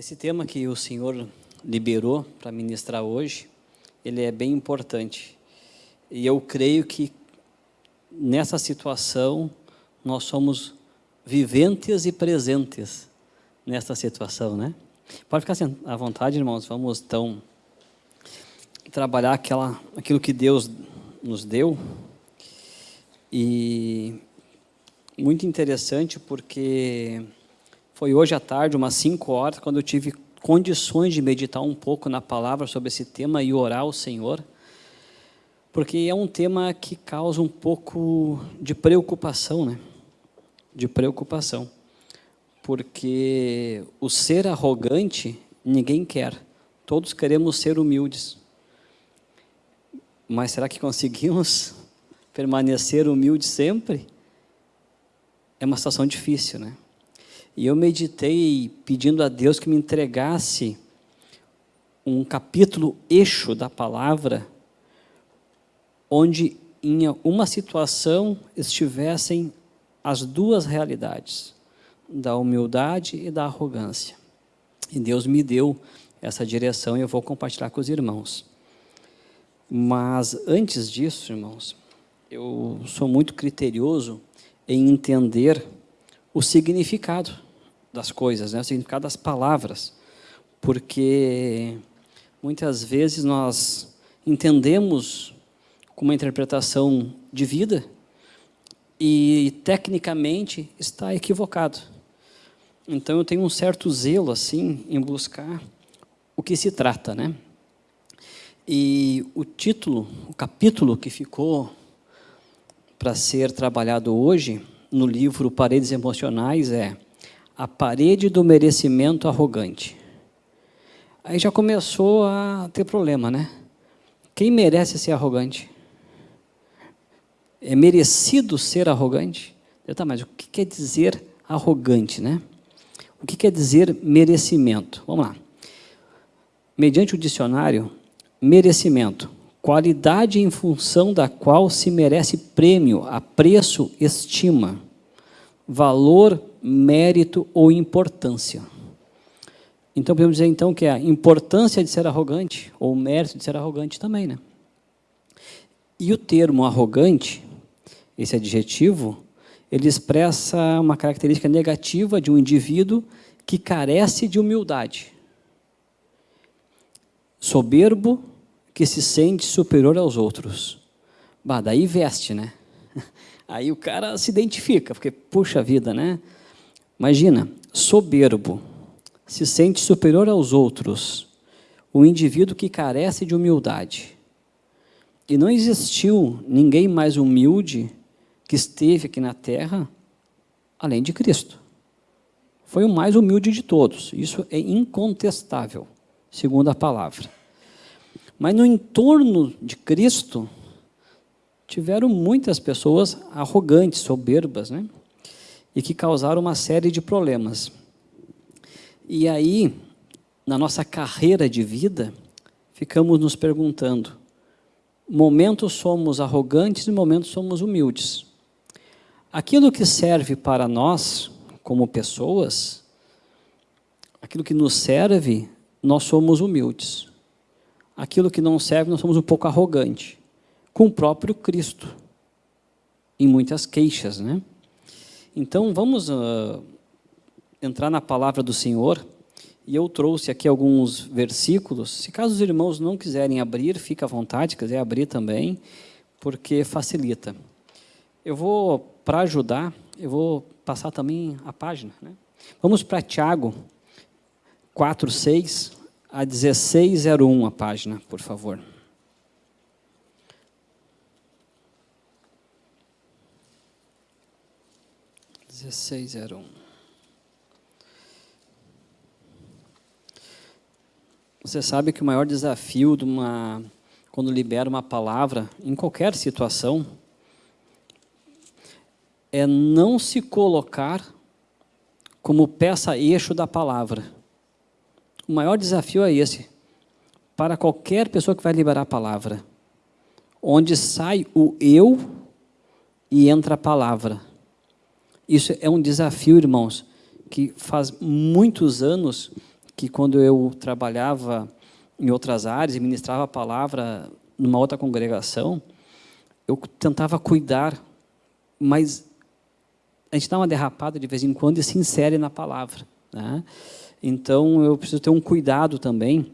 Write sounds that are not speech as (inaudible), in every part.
Esse tema que o Senhor liberou para ministrar hoje, ele é bem importante. E eu creio que nessa situação nós somos viventes e presentes nessa situação, né? Pode ficar à vontade, irmãos. Vamos então trabalhar aquela, aquilo que Deus nos deu. E muito interessante porque foi hoje à tarde, umas 5 horas, quando eu tive condições de meditar um pouco na palavra sobre esse tema e orar ao Senhor, porque é um tema que causa um pouco de preocupação, né? De preocupação. Porque o ser arrogante ninguém quer. Todos queremos ser humildes. Mas será que conseguimos (laughs) permanecer humildes sempre? É uma situação difícil, né? E eu meditei pedindo a Deus que me entregasse um capítulo eixo da palavra, onde em uma situação estivessem as duas realidades, da humildade e da arrogância. E Deus me deu essa direção e eu vou compartilhar com os irmãos. Mas antes disso, irmãos, eu sou muito criterioso em entender o significado das coisas, né? o significado das palavras, porque muitas vezes nós entendemos com uma interpretação de vida e tecnicamente está equivocado. Então eu tenho um certo zelo assim em buscar o que se trata, né? E o título, o capítulo que ficou para ser trabalhado hoje no livro Paredes Emocionais é A Parede do Merecimento Arrogante. Aí já começou a ter problema, né? Quem merece ser arrogante? É merecido ser arrogante? Tá, mas o que quer dizer arrogante, né? O que quer dizer merecimento? Vamos lá. Mediante o dicionário, merecimento qualidade em função da qual se merece prêmio, apreço, estima, valor, mérito ou importância. Então, podemos dizer então que a importância de ser arrogante, ou o mérito de ser arrogante também, né? E o termo arrogante, esse adjetivo, ele expressa uma característica negativa de um indivíduo que carece de humildade. Soberbo, que se sente superior aos outros. Bah, daí veste, né? (laughs) Aí o cara se identifica, porque, puxa vida, né? Imagina, soberbo, se sente superior aos outros, o indivíduo que carece de humildade. E não existiu ninguém mais humilde que esteve aqui na terra, além de Cristo. Foi o mais humilde de todos, isso é incontestável, segundo a palavra. Mas no entorno de Cristo, tiveram muitas pessoas arrogantes, soberbas, né? e que causaram uma série de problemas. E aí, na nossa carreira de vida, ficamos nos perguntando, momentos somos arrogantes e momentos somos humildes. Aquilo que serve para nós, como pessoas, aquilo que nos serve, nós somos humildes aquilo que não serve, nós somos um pouco arrogantes, com o próprio Cristo, em muitas queixas. Né? Então, vamos uh, entrar na palavra do Senhor, e eu trouxe aqui alguns versículos, se caso os irmãos não quiserem abrir, fica à vontade, quiser abrir também, porque facilita. Eu vou, para ajudar, eu vou passar também a página. Né? Vamos para Tiago 4, 6, a 1601 a página, por favor. Dezesseis zero um. Você sabe que o maior desafio de uma, quando libera uma palavra, em qualquer situação, é não se colocar como peça-eixo da palavra. O maior desafio é esse, para qualquer pessoa que vai liberar a palavra, onde sai o eu e entra a palavra. Isso é um desafio, irmãos, que faz muitos anos que quando eu trabalhava em outras áreas e ministrava a palavra numa outra congregação, eu tentava cuidar, mas a gente dá uma derrapada de vez em quando e se insere na palavra. Né? Então, eu preciso ter um cuidado também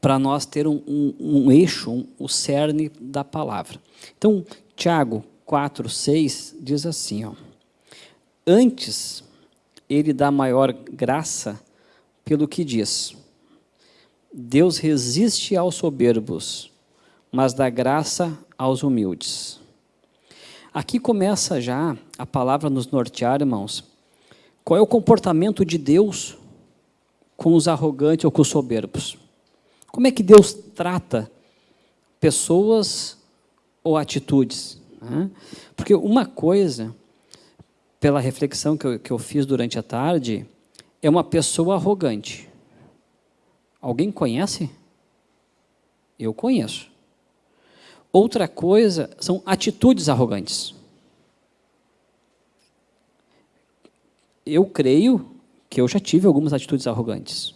para nós ter um, um, um eixo, um, o cerne da palavra. Então, Tiago 4, 6 diz assim, ó, Antes, ele dá maior graça pelo que diz. Deus resiste aos soberbos, mas dá graça aos humildes. Aqui começa já a palavra nos nortear, irmãos. Qual é o comportamento de Deus com os arrogantes ou com os soberbos? Como é que Deus trata pessoas ou atitudes? Porque uma coisa, pela reflexão que eu, que eu fiz durante a tarde, é uma pessoa arrogante. Alguém conhece? Eu conheço. Outra coisa são atitudes arrogantes. Eu creio que eu já tive algumas atitudes arrogantes.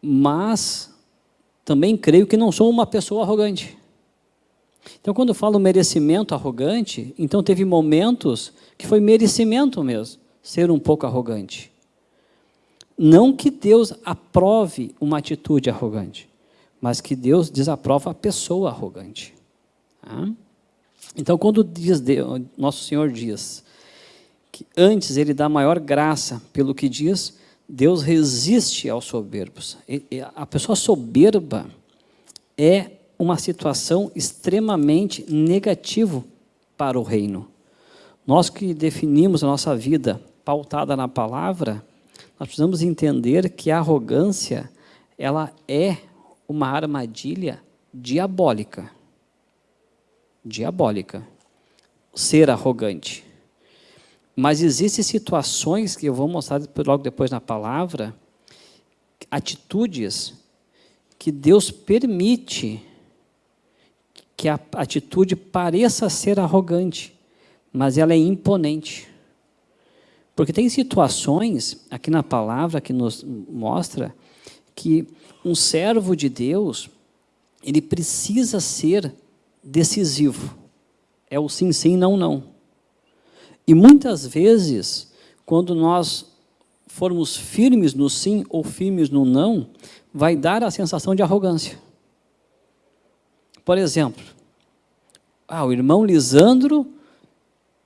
Mas também creio que não sou uma pessoa arrogante. Então, quando eu falo merecimento arrogante, então teve momentos que foi merecimento mesmo, ser um pouco arrogante. Não que Deus aprove uma atitude arrogante, mas que Deus desaprova a pessoa arrogante. Tá? Então, quando diz Deus, Nosso Senhor diz que antes Ele dá maior graça pelo que diz, Deus resiste aos soberbos. A pessoa soberba é uma situação extremamente negativa para o reino. Nós que definimos a nossa vida pautada na palavra, nós precisamos entender que a arrogância ela é uma armadilha diabólica. Diabólica. Ser arrogante. Mas existem situações que eu vou mostrar logo depois na palavra, atitudes que Deus permite que a atitude pareça ser arrogante, mas ela é imponente. Porque tem situações, aqui na palavra, que nos mostra que um servo de Deus, ele precisa ser decisivo. É o sim, sim, não, não. E muitas vezes, quando nós formos firmes no sim ou firmes no não, vai dar a sensação de arrogância. Por exemplo, ah, o irmão Lisandro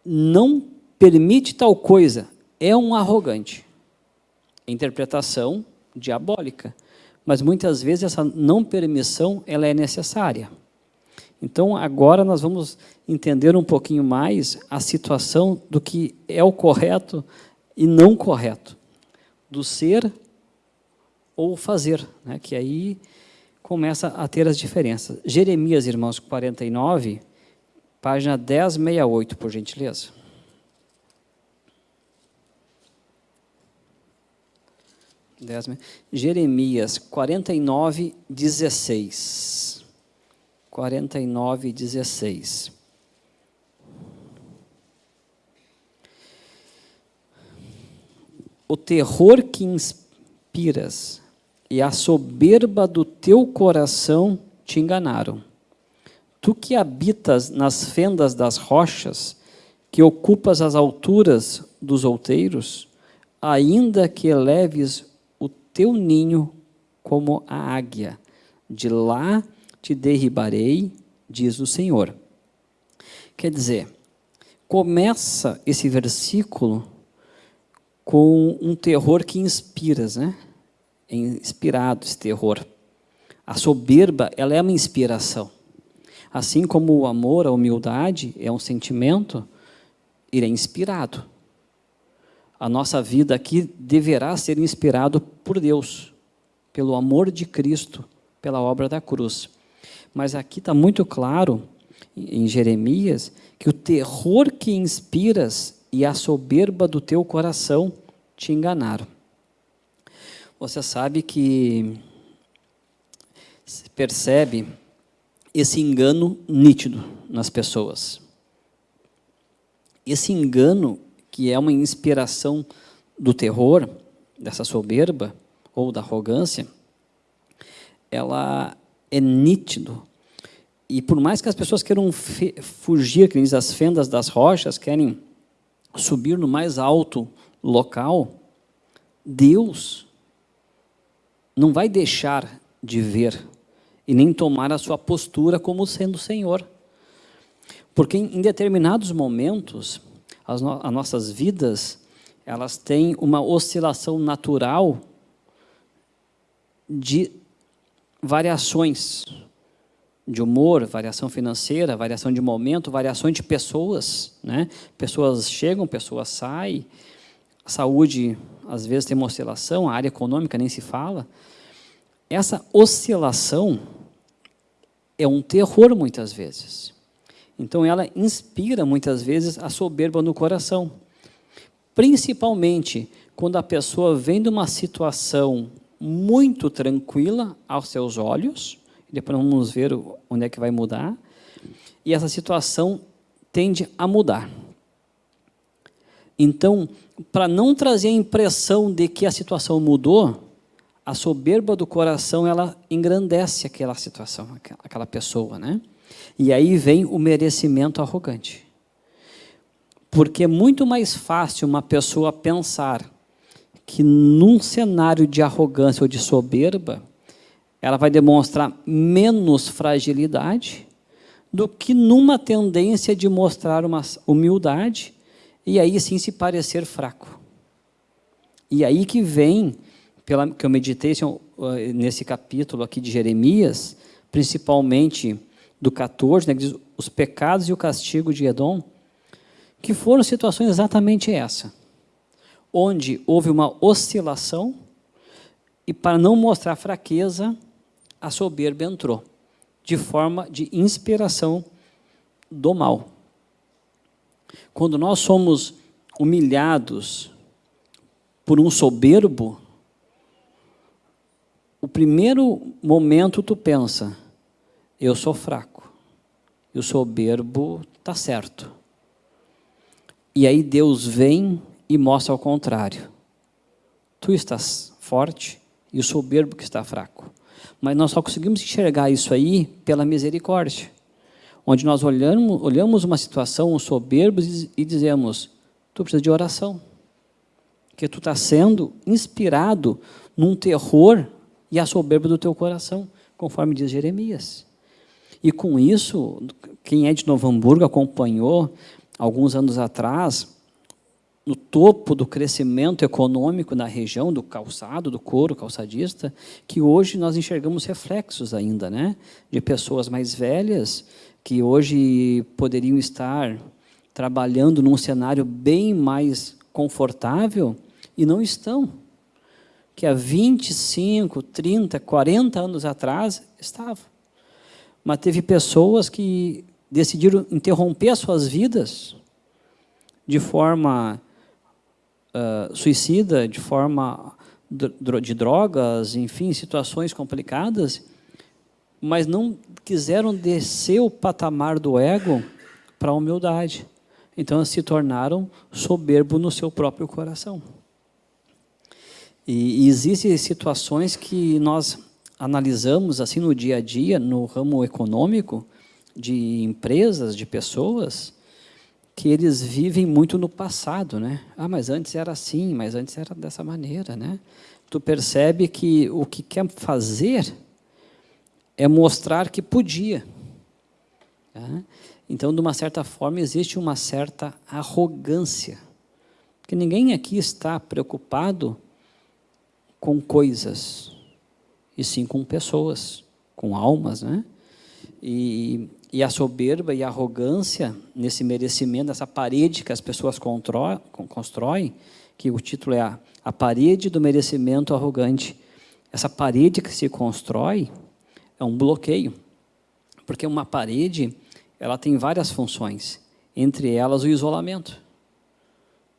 não permite tal coisa, é um arrogante. Interpretação diabólica mas muitas vezes essa não permissão ela é necessária. Então, agora nós vamos entender um pouquinho mais a situação do que é o correto e não correto, do ser ou fazer, né? que aí começa a ter as diferenças. Jeremias, irmãos, 49, página 1068, por gentileza. Jeremias 49, 16. 49, 16. O terror que inspiras e a soberba do teu coração te enganaram. Tu que habitas nas fendas das rochas, que ocupas as alturas dos outeiros, ainda que eleves teu ninho como a águia. De lá te derribarei, diz o Senhor. Quer dizer, começa esse versículo com um terror que inspira, né? É inspirado esse terror. A soberba, ela é uma inspiração. Assim como o amor, a humildade é um sentimento, ele é inspirado a nossa vida aqui deverá ser inspirado por Deus, pelo amor de Cristo, pela obra da cruz. Mas aqui está muito claro, em Jeremias, que o terror que inspiras e a soberba do teu coração te enganaram. Você sabe que percebe esse engano nítido nas pessoas. Esse engano que é uma inspiração do terror, dessa soberba ou da arrogância, ela é nítido. E por mais que as pessoas queiram fugir, que diz, as fendas das rochas, querem subir no mais alto local, Deus não vai deixar de ver e nem tomar a sua postura como sendo Senhor. Porque em determinados momentos, as, no as nossas vidas, elas têm uma oscilação natural de variações de humor, variação financeira, variação de momento, variações de pessoas. Né? Pessoas chegam, pessoas saem. A saúde, às vezes, tem uma oscilação, a área econômica nem se fala. Essa oscilação é um terror, muitas vezes. Então, ela inspira, muitas vezes, a soberba no coração. Principalmente quando a pessoa vem de uma situação muito tranquila aos seus olhos, depois vamos ver onde é que vai mudar, e essa situação tende a mudar. Então, para não trazer a impressão de que a situação mudou, a soberba do coração, ela engrandece aquela situação, aquela pessoa, né? E aí vem o merecimento arrogante. Porque é muito mais fácil uma pessoa pensar que num cenário de arrogância ou de soberba, ela vai demonstrar menos fragilidade do que numa tendência de mostrar uma humildade e aí sim se parecer fraco. E aí que vem, pela, que eu meditei eh, nesse capítulo aqui de Jeremias, principalmente do 14, né, que diz os pecados e o castigo de Edom, que foram situações exatamente essa onde houve uma oscilação e para não mostrar fraqueza, a soberba entrou, de forma de inspiração do mal. Quando nós somos humilhados por um soberbo, o primeiro momento tu pensa, eu sou fraco, e o soberbo está certo. E aí Deus vem e mostra ao contrário. Tu estás forte e o soberbo que está fraco. Mas nós só conseguimos enxergar isso aí pela misericórdia. Onde nós olhamos, olhamos uma situação, um soberbo, e dizemos, tu precisa de oração. Porque tu está sendo inspirado num terror e a soberba do teu coração, conforme diz Jeremias. E com isso, quem é de Novo Hamburgo acompanhou, alguns anos atrás, no topo do crescimento econômico na região do calçado, do couro calçadista, que hoje nós enxergamos reflexos ainda, né? De pessoas mais velhas que hoje poderiam estar trabalhando num cenário bem mais confortável e não estão. Que há 25, 30, 40 anos atrás estavam. Mas teve pessoas que decidiram interromper as suas vidas de forma uh, suicida de forma de drogas, enfim, situações complicadas, mas não quiseram descer o patamar do ego para a humildade. Então, se tornaram soberbo no seu próprio coração. E, e existem situações que nós analisamos assim no dia a dia, no ramo econômico, de empresas, de pessoas, que eles vivem muito no passado, né? Ah, mas antes era assim, mas antes era dessa maneira, né? Tu percebe que o que quer fazer é mostrar que podia. Tá? Então, de uma certa forma, existe uma certa arrogância. Porque ninguém aqui está preocupado com coisas, e sim com pessoas, com almas, né? E e a soberba e a arrogância nesse merecimento, essa parede que as pessoas constroem, que o título é a, a parede do merecimento arrogante. Essa parede que se constrói é um bloqueio, porque uma parede ela tem várias funções, entre elas o isolamento,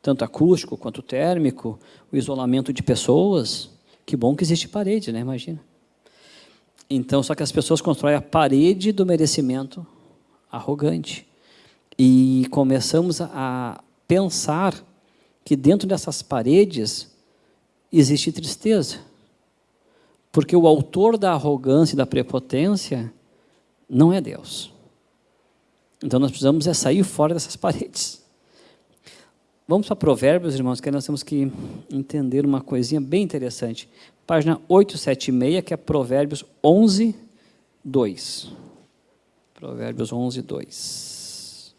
tanto acústico quanto térmico, o isolamento de pessoas. Que bom que existe parede, né? Imagina. Então, só que as pessoas constroem a parede do merecimento arrogante. E começamos a pensar que dentro dessas paredes existe tristeza. Porque o autor da arrogância e da prepotência não é Deus. Então nós precisamos é sair fora dessas paredes. Vamos para Provérbios, irmãos, que nós temos que entender uma coisinha bem interessante. Página 876, que é Provérbios 11, 2. Provérbios 11, 2.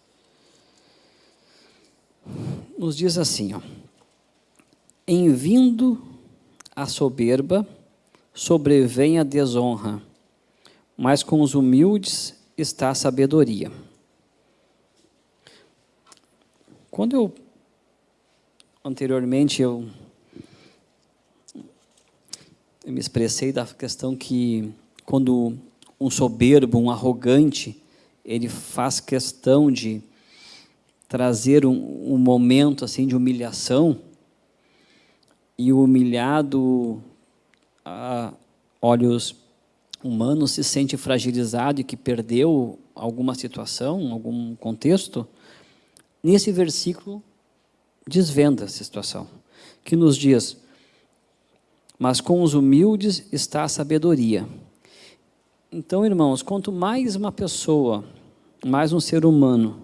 Nos diz assim, ó. Em vindo a soberba, sobrevém a desonra, mas com os humildes está a sabedoria. Quando eu, anteriormente, eu, eu me expressei da questão que quando um soberbo, um arrogante, ele faz questão de trazer um, um momento assim de humilhação, e o humilhado, a olhos humanos, se sente fragilizado e que perdeu alguma situação, algum contexto, nesse versículo desvenda essa situação, que nos diz, mas com os humildes está a sabedoria. Então, irmãos, quanto mais uma pessoa, mais um ser humano,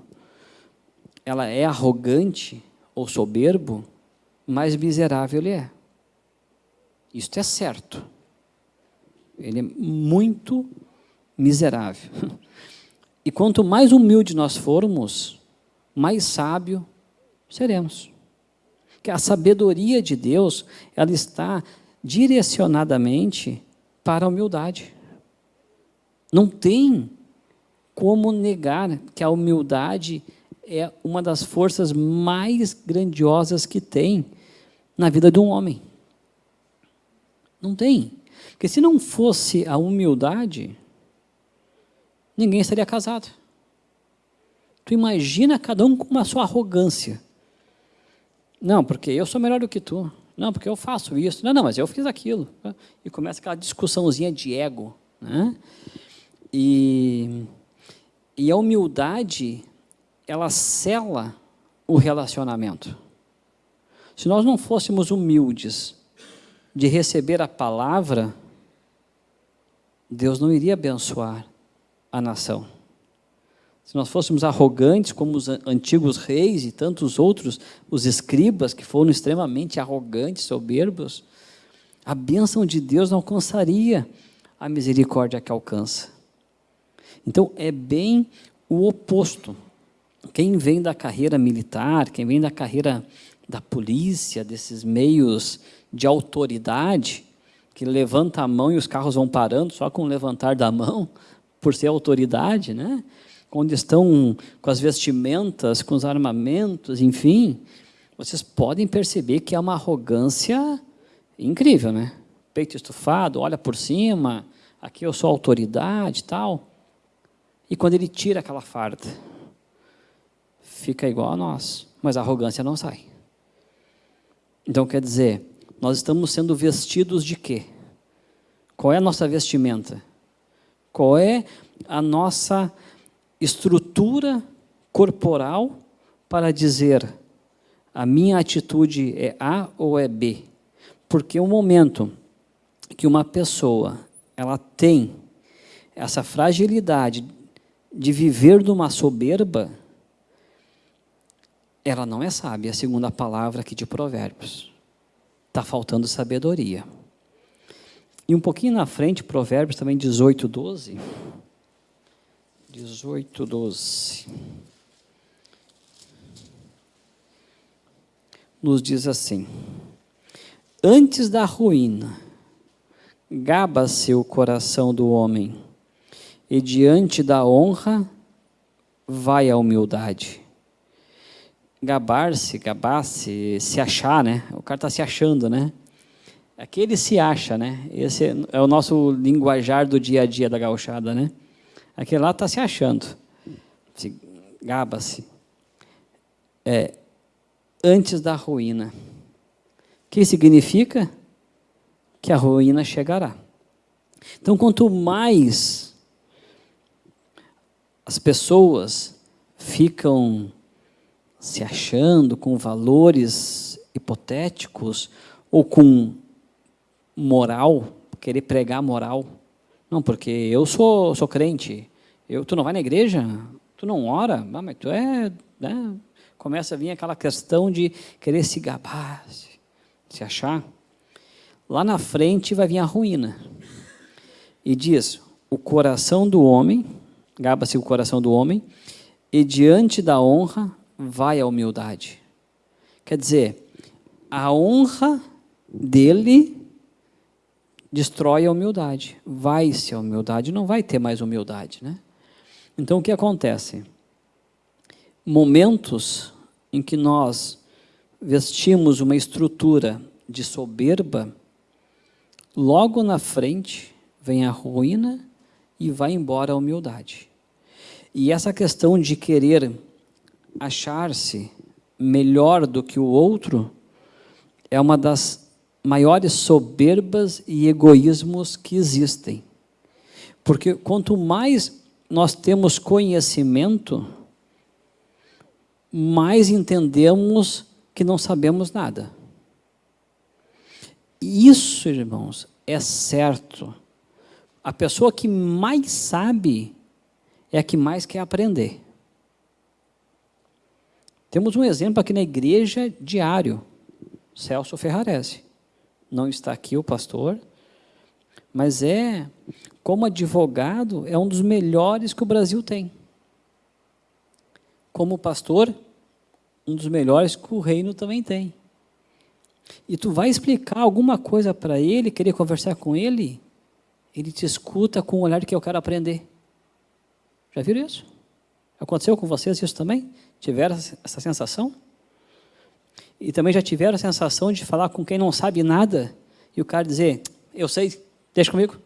ela é arrogante ou soberbo, mais miserável ele é. Isto é certo. Ele é muito miserável. E quanto mais humilde nós formos, mais sábio seremos. Que a sabedoria de Deus, ela está direcionadamente para a humildade. Não tem como negar que a humildade é uma das forças mais grandiosas que tem na vida de um homem. Não tem. Porque se não fosse a humildade, ninguém estaria casado. Tu imagina cada um com a sua arrogância. Não, porque eu sou melhor do que tu. Não, porque eu faço isso. Não, não, mas eu fiz aquilo. E começa aquela discussãozinha de ego. Né? E, e a humildade, ela cela o relacionamento. Se nós não fôssemos humildes de receber a palavra, Deus não iria abençoar a nação. Se nós fôssemos arrogantes como os antigos reis e tantos outros, os escribas que foram extremamente arrogantes, soberbos, a bênção de Deus não alcançaria a misericórdia que alcança. Então, é bem o oposto. Quem vem da carreira militar, quem vem da carreira da polícia, desses meios de autoridade, que levanta a mão e os carros vão parando só com o levantar da mão, (laughs) por ser autoridade, né? Quando estão com as vestimentas, com os armamentos, enfim, vocês podem perceber que é uma arrogância incrível, né? Peito estufado, olha por cima, aqui eu sou autoridade e tal. E quando ele tira aquela farda, fica igual a nós, mas a arrogância não sai. Então quer dizer, nós estamos sendo vestidos de quê? Qual é a nossa vestimenta? Qual é a nossa estrutura corporal para dizer a minha atitude é A ou é B? Porque o momento que uma pessoa ela tem essa fragilidade de viver numa soberba, ela não é sábia, segundo a palavra aqui de Provérbios. Está faltando sabedoria. E um pouquinho na frente, Provérbios também 18, 12. 18, 12. Nos diz assim: Antes da ruína, gaba-se o coração do homem, e diante da honra vai a humildade gabar-se, gabar-se, se achar, né? O cara está se achando, né? Aquele se acha, né? Esse é o nosso linguajar do dia a dia da gauchada, né? Aquele lá está se achando. Se gaba-se. É, antes da ruína. O que significa? Que a ruína chegará. Então, quanto mais as pessoas ficam se achando com valores hipotéticos ou com moral, querer pregar moral. Não, porque eu sou, sou crente. Eu, tu não vai na igreja? Tu não ora? Ah, mas tu é... Né? Começa a vir aquela questão de querer se gabar, se, se achar. Lá na frente vai vir a ruína. E diz, o coração do homem, gaba-se o coração do homem, e diante da honra vai a humildade. Quer dizer, a honra dele destrói a humildade. Vai-se a humildade, não vai ter mais humildade. Né? Então, o que acontece? Momentos em que nós vestimos uma estrutura de soberba, logo na frente vem a ruína e vai embora a humildade. E essa questão de querer achar-se melhor do que o outro é uma das maiores soberbas e egoísmos que existem. Porque quanto mais nós temos conhecimento, mais entendemos que não sabemos nada. Isso, irmãos, é certo. A pessoa que mais sabe é a que mais quer aprender. Temos um exemplo aqui na igreja diário, Celso Ferrarese. Não está aqui o pastor, mas é, como advogado, é um dos melhores que o Brasil tem. Como pastor, um dos melhores que o reino também tem. E tu vai explicar alguma coisa para ele, querer conversar com ele, ele te escuta com o olhar que eu quero aprender. Já viram isso? Aconteceu com vocês isso também? Tiveram essa sensação? E também já tiveram a sensação de falar com quem não sabe nada e o cara dizer, eu sei, deixa comigo.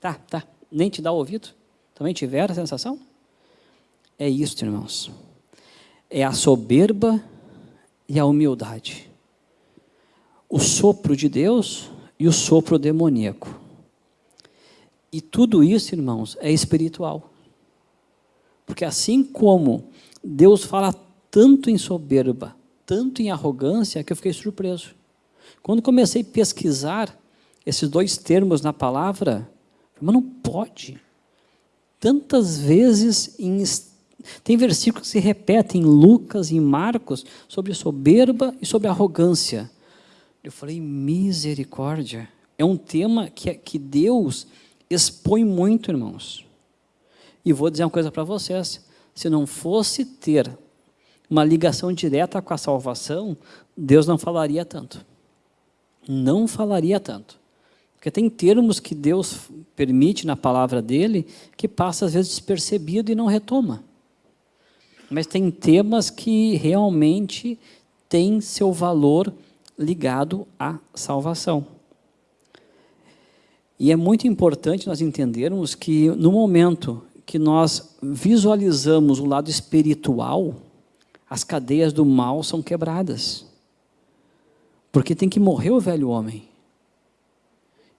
Tá, tá, nem te dá o ouvido. Também tiveram a sensação? É isso, irmãos. É a soberba e a humildade. O sopro de Deus e o sopro demoníaco. E tudo isso, irmãos, é espiritual. Porque assim como Deus fala tanto em soberba, tanto em arrogância, que eu fiquei surpreso. Quando comecei a pesquisar esses dois termos na palavra, mas não pode. Tantas vezes, em, tem versículos que se repetem em Lucas em Marcos sobre soberba e sobre arrogância. Eu falei, misericórdia. É um tema que, que Deus expõe muito, irmãos. E vou dizer uma coisa para vocês, se não fosse ter uma ligação direta com a salvação, Deus não falaria tanto. Não falaria tanto. Porque tem termos que Deus permite na palavra dele que passa às vezes despercebido e não retoma. Mas tem temas que realmente têm seu valor ligado à salvação. E é muito importante nós entendermos que no momento que nós visualizamos o lado espiritual, as cadeias do mal são quebradas. Porque tem que morrer o velho homem.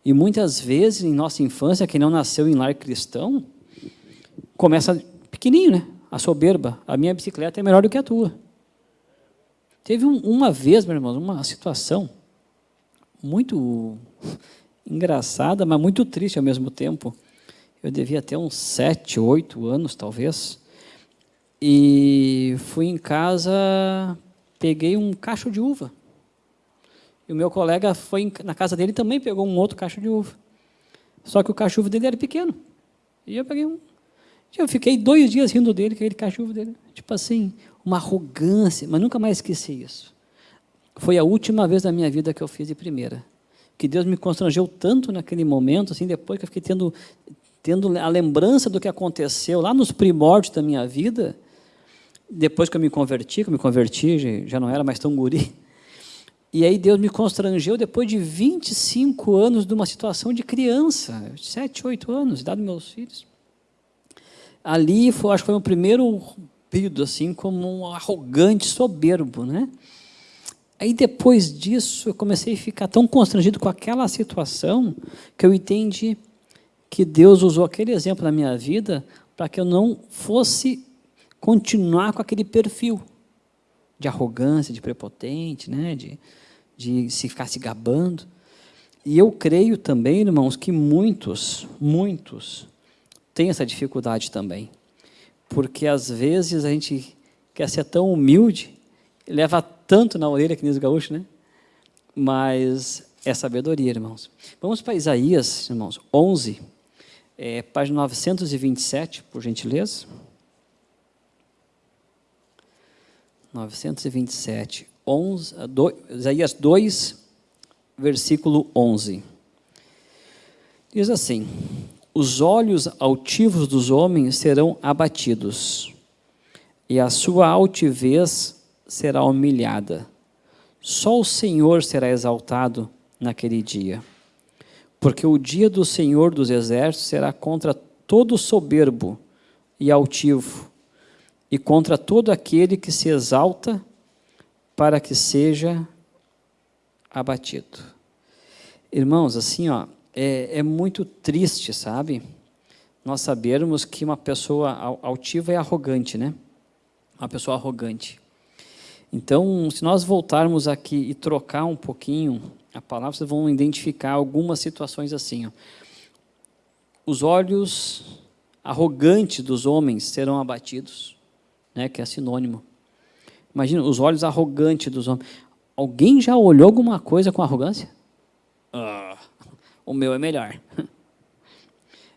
E muitas vezes, em nossa infância, quem não nasceu em lar cristão, começa pequenininho, né? A soberba. A minha bicicleta é melhor do que a tua. Teve um, uma vez, meu irmão, uma situação muito (laughs) engraçada, mas muito triste ao mesmo tempo eu devia ter uns sete, oito anos, talvez. E fui em casa, peguei um cacho de uva. E o meu colega foi na casa dele também pegou um outro cacho de uva. Só que o cacho de uva dele era pequeno. E eu peguei um. Eu fiquei dois dias rindo dele, aquele cacho de uva dele. Tipo assim, uma arrogância, mas nunca mais esqueci isso. Foi a última vez da minha vida que eu fiz de primeira. Que Deus me constrangeu tanto naquele momento, assim, depois que eu fiquei tendo, tendo a lembrança do que aconteceu lá nos primórdios da minha vida, depois que eu me converti, que eu me converti, já não era mais tão guri, e aí Deus me constrangeu depois de 25 anos de uma situação de criança, 7, 8 anos, idade dos meus filhos. Ali, foi, acho que foi o primeiro período, assim, como um arrogante, soberbo, né? Aí depois disso, eu comecei a ficar tão constrangido com aquela situação, que eu entendi que Deus usou aquele exemplo na minha vida para que eu não fosse continuar com aquele perfil de arrogância, de prepotente, né? de, de se ficar se gabando. E eu creio também, irmãos, que muitos, muitos têm essa dificuldade também. Porque às vezes a gente quer ser tão humilde, leva tanto na orelha que nem os gaúchos, né? Mas é sabedoria, irmãos. Vamos para Isaías, irmãos, 11, é, página 927, por gentileza. 927, 11, do, Isaías 2, versículo 11. Diz assim: Os olhos altivos dos homens serão abatidos, e a sua altivez será humilhada. Só o Senhor será exaltado naquele dia. Porque o dia do Senhor dos exércitos será contra todo soberbo e altivo, e contra todo aquele que se exalta para que seja abatido. Irmãos, assim, ó, é, é muito triste, sabe? Nós sabermos que uma pessoa altiva é arrogante, né? Uma pessoa arrogante. Então, se nós voltarmos aqui e trocar um pouquinho a palavra, vocês vão identificar algumas situações assim. Ó. Os olhos arrogantes dos homens serão abatidos, né, que é sinônimo. Imagina, os olhos arrogantes dos homens. Alguém já olhou alguma coisa com arrogância? Ah, o meu é melhor. (laughs)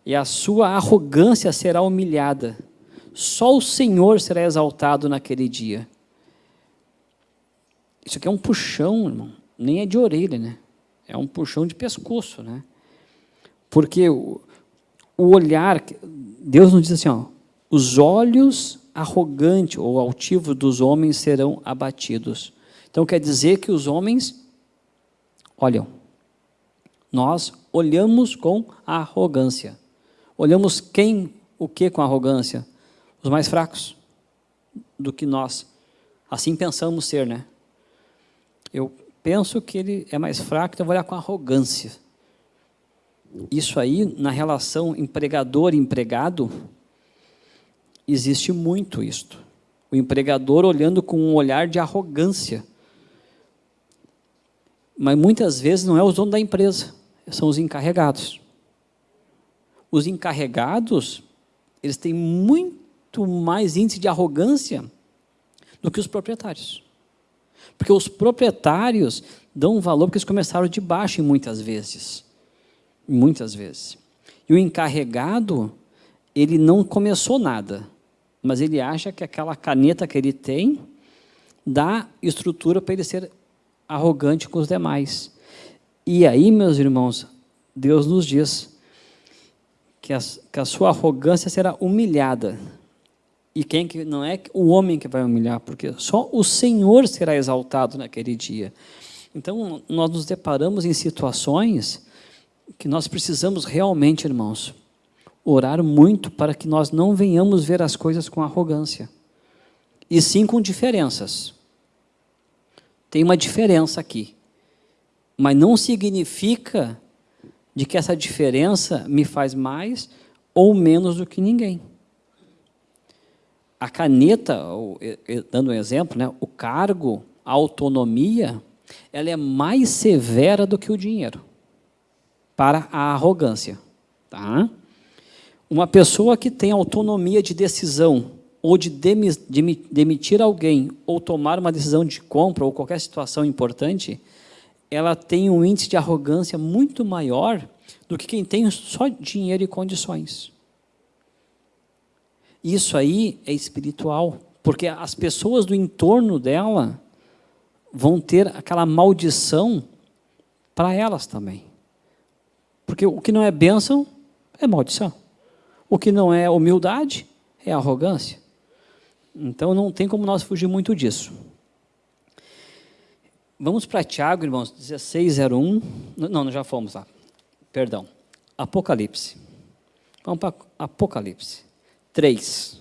E a sua arrogância será humilhada. Só o Senhor será exaltado naquele dia. Isso aqui é um puxão, irmão. Nem é de orelha, né? É um puxão de pescoço, né? Porque o, o olhar, Deus nos diz assim, ó, os olhos arrogantes ou altivos dos homens serão abatidos. Então quer dizer que os homens olham. Nós olhamos com arrogância. Olhamos quem, o que com arrogância? Os mais fracos do que nós. Assim pensamos ser, né? eu penso que ele é mais fraco, então vou olhar com arrogância. Isso aí, na relação empregador-empregado, existe muito isto. O empregador olhando com um olhar de arrogância. Mas muitas vezes não é o dono da empresa, são os encarregados. Os encarregados, eles têm muito mais índice de arrogância do que os proprietários. Porque os proprietários dão um valor porque eles começaram de baixo muitas vezes. Muitas vezes. E o encarregado, ele não começou nada, mas ele acha que aquela caneta que ele tem dá estrutura para ele ser arrogante com os demais. E aí, meus irmãos, Deus nos diz que a, que a sua arrogância será humilhada. E quem que não é o homem que vai humilhar, porque só o Senhor será exaltado naquele dia. Então, nós nos deparamos em situações que nós precisamos realmente, irmãos, orar muito para que nós não venhamos ver as coisas com arrogância, e sim com diferenças. Tem uma diferença aqui, mas não significa de que essa diferença me faz mais ou menos do que ninguém a caneta, dando um exemplo, né, o cargo, a autonomia, ela é mais severa do que o dinheiro para a arrogância. Tá? Uma pessoa que tem autonomia de decisão ou de demitir alguém ou tomar uma decisão de compra ou qualquer situação importante, ela tem um índice de arrogância muito maior do que quem tem só dinheiro e condições. Isso aí é espiritual, porque as pessoas do entorno dela vão ter aquela maldição para elas também. Porque o que não é bênção é maldição. O que não é humildade é arrogância. Então não tem como nós fugir muito disso. Vamos para Tiago, irmãos, 1601. Não, já fomos lá. Perdão. Apocalipse. Vamos para Apocalipse. 3,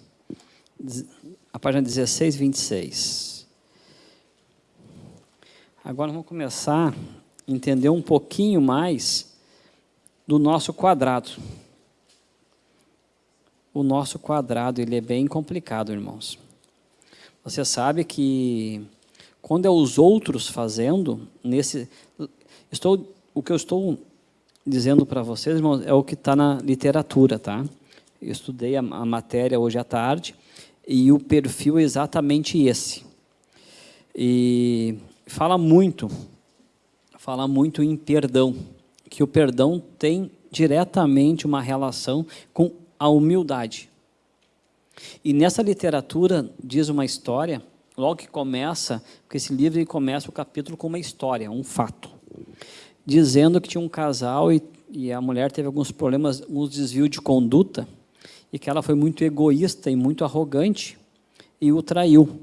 a página 16, 26. Agora vamos começar a entender um pouquinho mais do nosso quadrado. O nosso quadrado ele é bem complicado, irmãos. Você sabe que Quando é os outros fazendo, nesse, estou, o que eu estou dizendo para vocês, irmãos, é o que está na literatura, tá? Eu estudei a, a matéria hoje à tarde e o perfil é exatamente esse. E fala muito, fala muito em perdão, que o perdão tem diretamente uma relação com a humildade. E nessa literatura diz uma história, logo que começa, porque esse livro começa o capítulo com uma história, um fato, dizendo que tinha um casal e, e a mulher teve alguns problemas, uns desvios de conduta, e que ela foi muito egoísta e muito arrogante, e o traiu.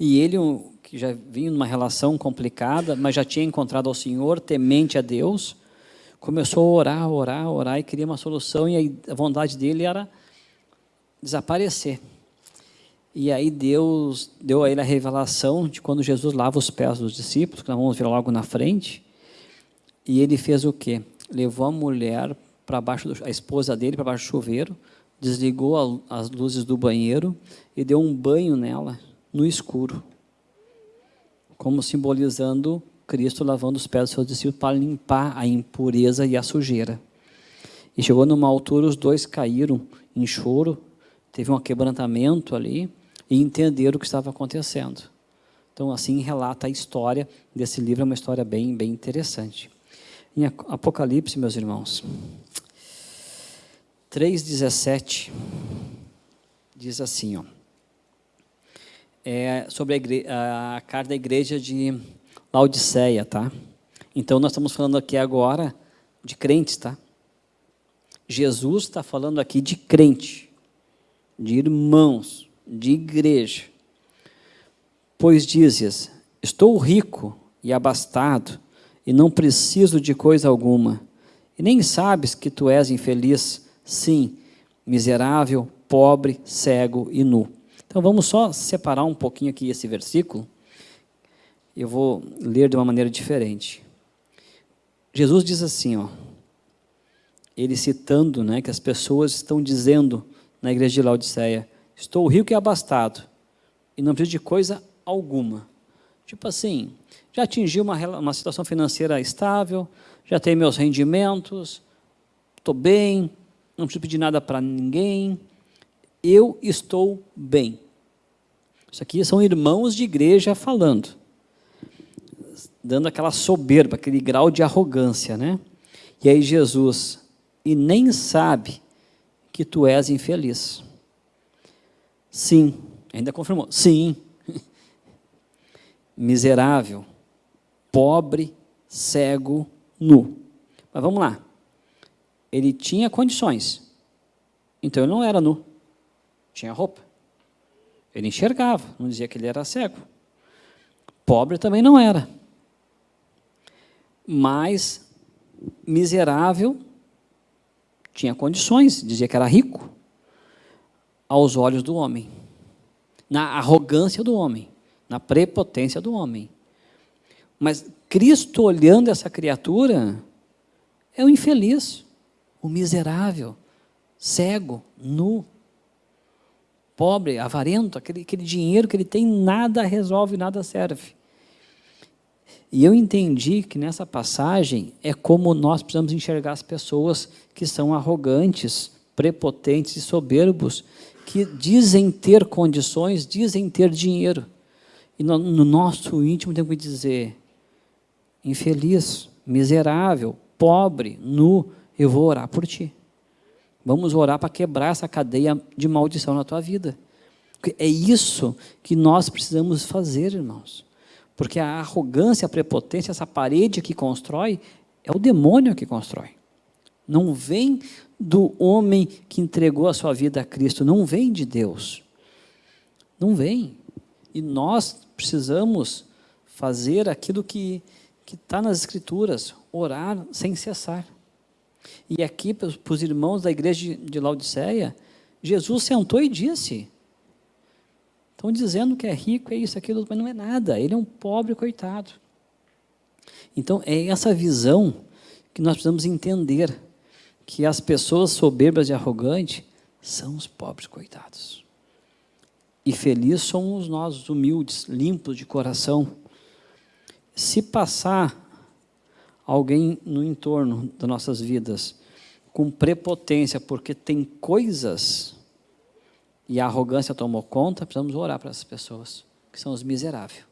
E ele, que já vinha numa relação complicada, mas já tinha encontrado ao Senhor, temente a Deus, começou a orar, orar, orar e queria uma solução, e a vontade dele era desaparecer. E aí Deus deu a ele a revelação de quando Jesus lava os pés dos discípulos, que nós vamos ver logo na frente, e ele fez o quê? Levou a mulher para baixo, do, a esposa dele para baixo do chuveiro, desligou a, as luzes do banheiro e deu um banho nela no escuro, como simbolizando Cristo lavando os pés dos seus discípulos para limpar a impureza e a sujeira. E chegou numa altura, os dois caíram em choro, teve um quebrantamento ali, e entenderam o que estava acontecendo. Então, assim relata a história desse livro, é uma história bem, bem interessante. Em Apocalipse, meus irmãos, 3,17, diz assim, ó, é sobre a, a carta da igreja de Laodiceia, tá? Então, nós estamos falando aqui agora de crentes, tá? Jesus está falando aqui de crente, de irmãos, de igreja. Pois dizes, estou rico e abastado, e não preciso de coisa alguma, e nem sabes que tu és infeliz, sim, miserável, pobre, cego e nu. Então vamos só separar um pouquinho aqui esse versículo, eu vou ler de uma maneira diferente. Jesus diz assim, ó, ele citando né, que as pessoas estão dizendo na igreja de Laodiceia, estou rico e abastado, e não preciso de coisa alguma. Tipo assim, já atingi uma, uma situação financeira estável, já tenho meus rendimentos, estou bem, não preciso pedir nada para ninguém, eu estou bem. Isso aqui são irmãos de igreja falando dando aquela soberba, aquele grau de arrogância, né? E aí Jesus, e nem sabe que tu és infeliz. Sim, ainda confirmou, sim. (laughs) Miserável, pobre, cego, nu. Mas vamos lá. Ele tinha condições. Então ele não era nu. Tinha roupa. Ele enxergava, não dizia que ele era cego. Pobre também não era mas miserável, tinha condições, dizia que era rico, aos olhos do homem, na arrogância do homem, na prepotência do homem. Mas Cristo olhando essa criatura, é o infeliz, o miserável, cego, nu, pobre, avarento, aquele, aquele dinheiro que ele tem, nada resolve, nada serve. E eu entendi que nessa passagem é como nós precisamos enxergar as pessoas que são arrogantes, prepotentes e soberbos, que dizem ter condições, dizem ter dinheiro. E no, no nosso íntimo temos que dizer, infeliz, miserável, pobre, nu, eu vou orar por ti. Vamos orar para quebrar essa cadeia de maldição na tua vida. É isso que nós precisamos fazer, irmãos. Porque a arrogância, a prepotência, essa parede que constrói, é o demônio que constrói. Não vem do homem que entregou a sua vida a Cristo, não vem de Deus. Não vem. E nós precisamos fazer aquilo que está nas Escrituras, orar sem cessar. E aqui, para os irmãos da igreja de Laodiceia, Jesus sentou e disse, Estão dizendo que é rico, é isso, aquilo, mas não é nada. Ele é um pobre coitado. Então, é essa visão que nós precisamos entender, que as pessoas soberbas e arrogantes são os pobres coitados. E felizes somos nós, humildes, limpos de coração. Se passar alguém no entorno das nossas vidas com prepotência, porque tem coisas e a arrogância tomou conta, precisamos orar para essas pessoas, que são os miseráveis.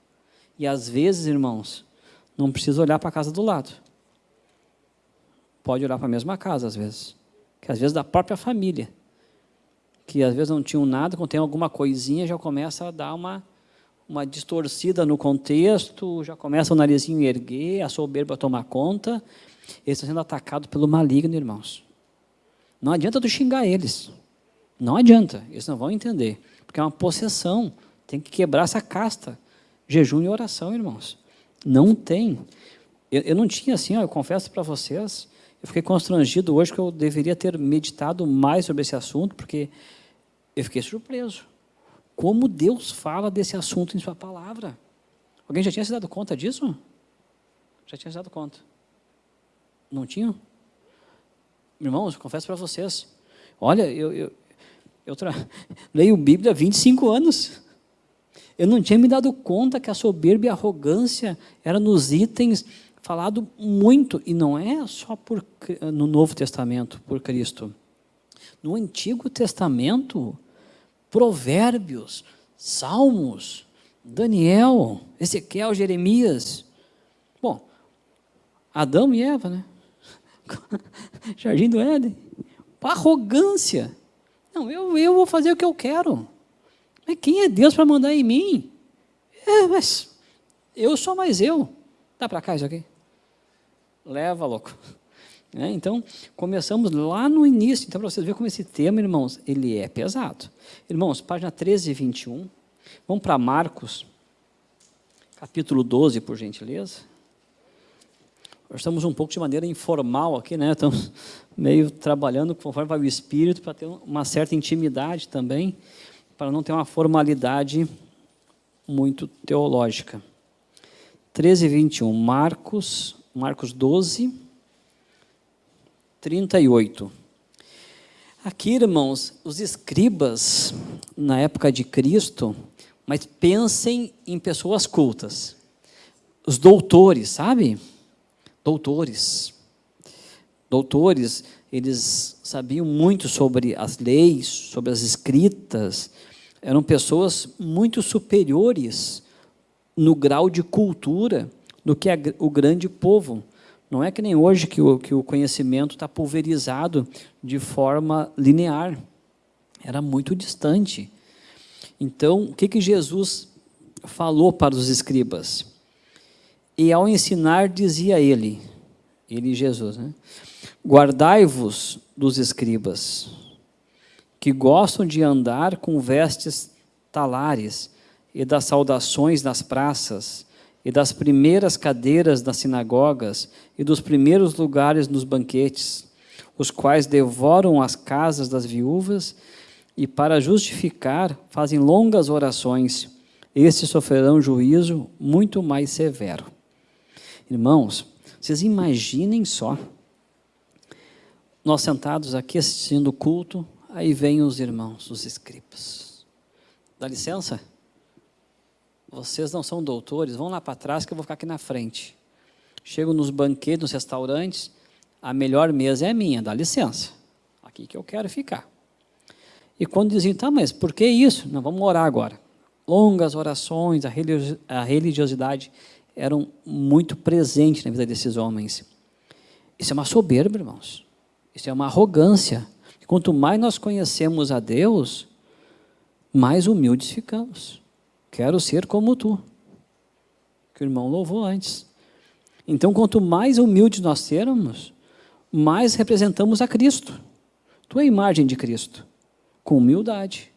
E às vezes, irmãos, não precisa olhar para a casa do lado. Pode olhar para a mesma casa, às vezes. Que às vezes da própria família que às vezes não tinham nada, quando tem alguma coisinha já começa a dar uma, uma distorcida no contexto, já começa o narizinho a erguer, a soberba a tomar conta. Eles estão sendo atacados pelo maligno, irmãos. Não adianta tu xingar eles. Não adianta, eles não vão entender. Porque é uma possessão. Tem que quebrar essa casta. Jejum e oração, irmãos. Não tem. Eu, eu não tinha assim, ó, eu confesso para vocês, eu fiquei constrangido hoje que eu deveria ter meditado mais sobre esse assunto, porque eu fiquei surpreso. Como Deus fala desse assunto em sua palavra. Alguém já tinha se dado conta disso? Já tinha se dado conta. Não tinha? Irmãos, confesso para vocês. Olha, eu, eu, eu (laughs) leio Bíblia há 25 anos. Eu não tinha me dado conta que a soberba e a arrogância eram nos itens falado muito, e não é só por, no Novo Testamento, por Cristo. No Antigo Testamento, Provérbios, Salmos, Daniel, Ezequiel, Jeremias. Bom, Adão e Eva, né? (laughs) Jardim do Éden. Arrogância. Não, eu, eu vou fazer o que eu quero. Mas quem é Deus para mandar em mim? É, mas eu sou mais eu. Dá para cá isso aqui? leva, louco. (laughs) É, então, começamos lá no início. Então, para vocês verem como esse tema, irmãos, ele é pesado. Irmãos, página 13 e 21. Vamos para Marcos, capítulo 12, por gentileza. Estamos um pouco de maneira informal aqui, né? Estamos meio trabalhando conforme vai o Espírito, para ter uma certa intimidade também, para não ter uma formalidade muito teológica. 13 e 21, Marcos Marcos 12, 38. Aqui, irmãos, os escribas, na época de Cristo, mas pensem em pessoas cultas. Os doutores, sabe? Doutores. Doutores, eles sabiam muito sobre as leis, sobre as escritas, eram pessoas muito superiores no grau de cultura do que o grande povo. Não é que nem hoje que o, que o conhecimento está pulverizado de forma linear. Era muito distante. Então, o que, que Jesus falou para os escribas? E ao ensinar, dizia ele, ele Jesus, né? guardai-vos dos escribas, que gostam de andar com vestes talares e das saudações nas praças, e das primeiras cadeiras nas sinagogas e dos primeiros lugares nos banquetes, os quais devoram as casas das viúvas e, para justificar, fazem longas orações. Estes sofrerão juízo muito mais severo. Irmãos, vocês imaginem só, nós sentados aqui assistindo o culto, aí vêm os irmãos, os escribas. Dá licença? vocês não são doutores, vão lá para trás que eu vou ficar aqui na frente. Chego nos banquetes, nos restaurantes, a melhor mesa é minha, dá licença. Aqui que eu quero ficar. E quando diziam, tá, mas por que isso? Não, vamos orar agora. Longas orações, a religiosidade eram muito presente na vida desses homens. Isso é uma soberba, irmãos. Isso é uma arrogância. Quanto mais nós conhecemos a Deus, mais humildes ficamos. Quero ser como tu. Que o irmão louvou antes. Então, quanto mais humildes nós sermos, mais representamos a Cristo. Tu é a imagem de Cristo, com humildade.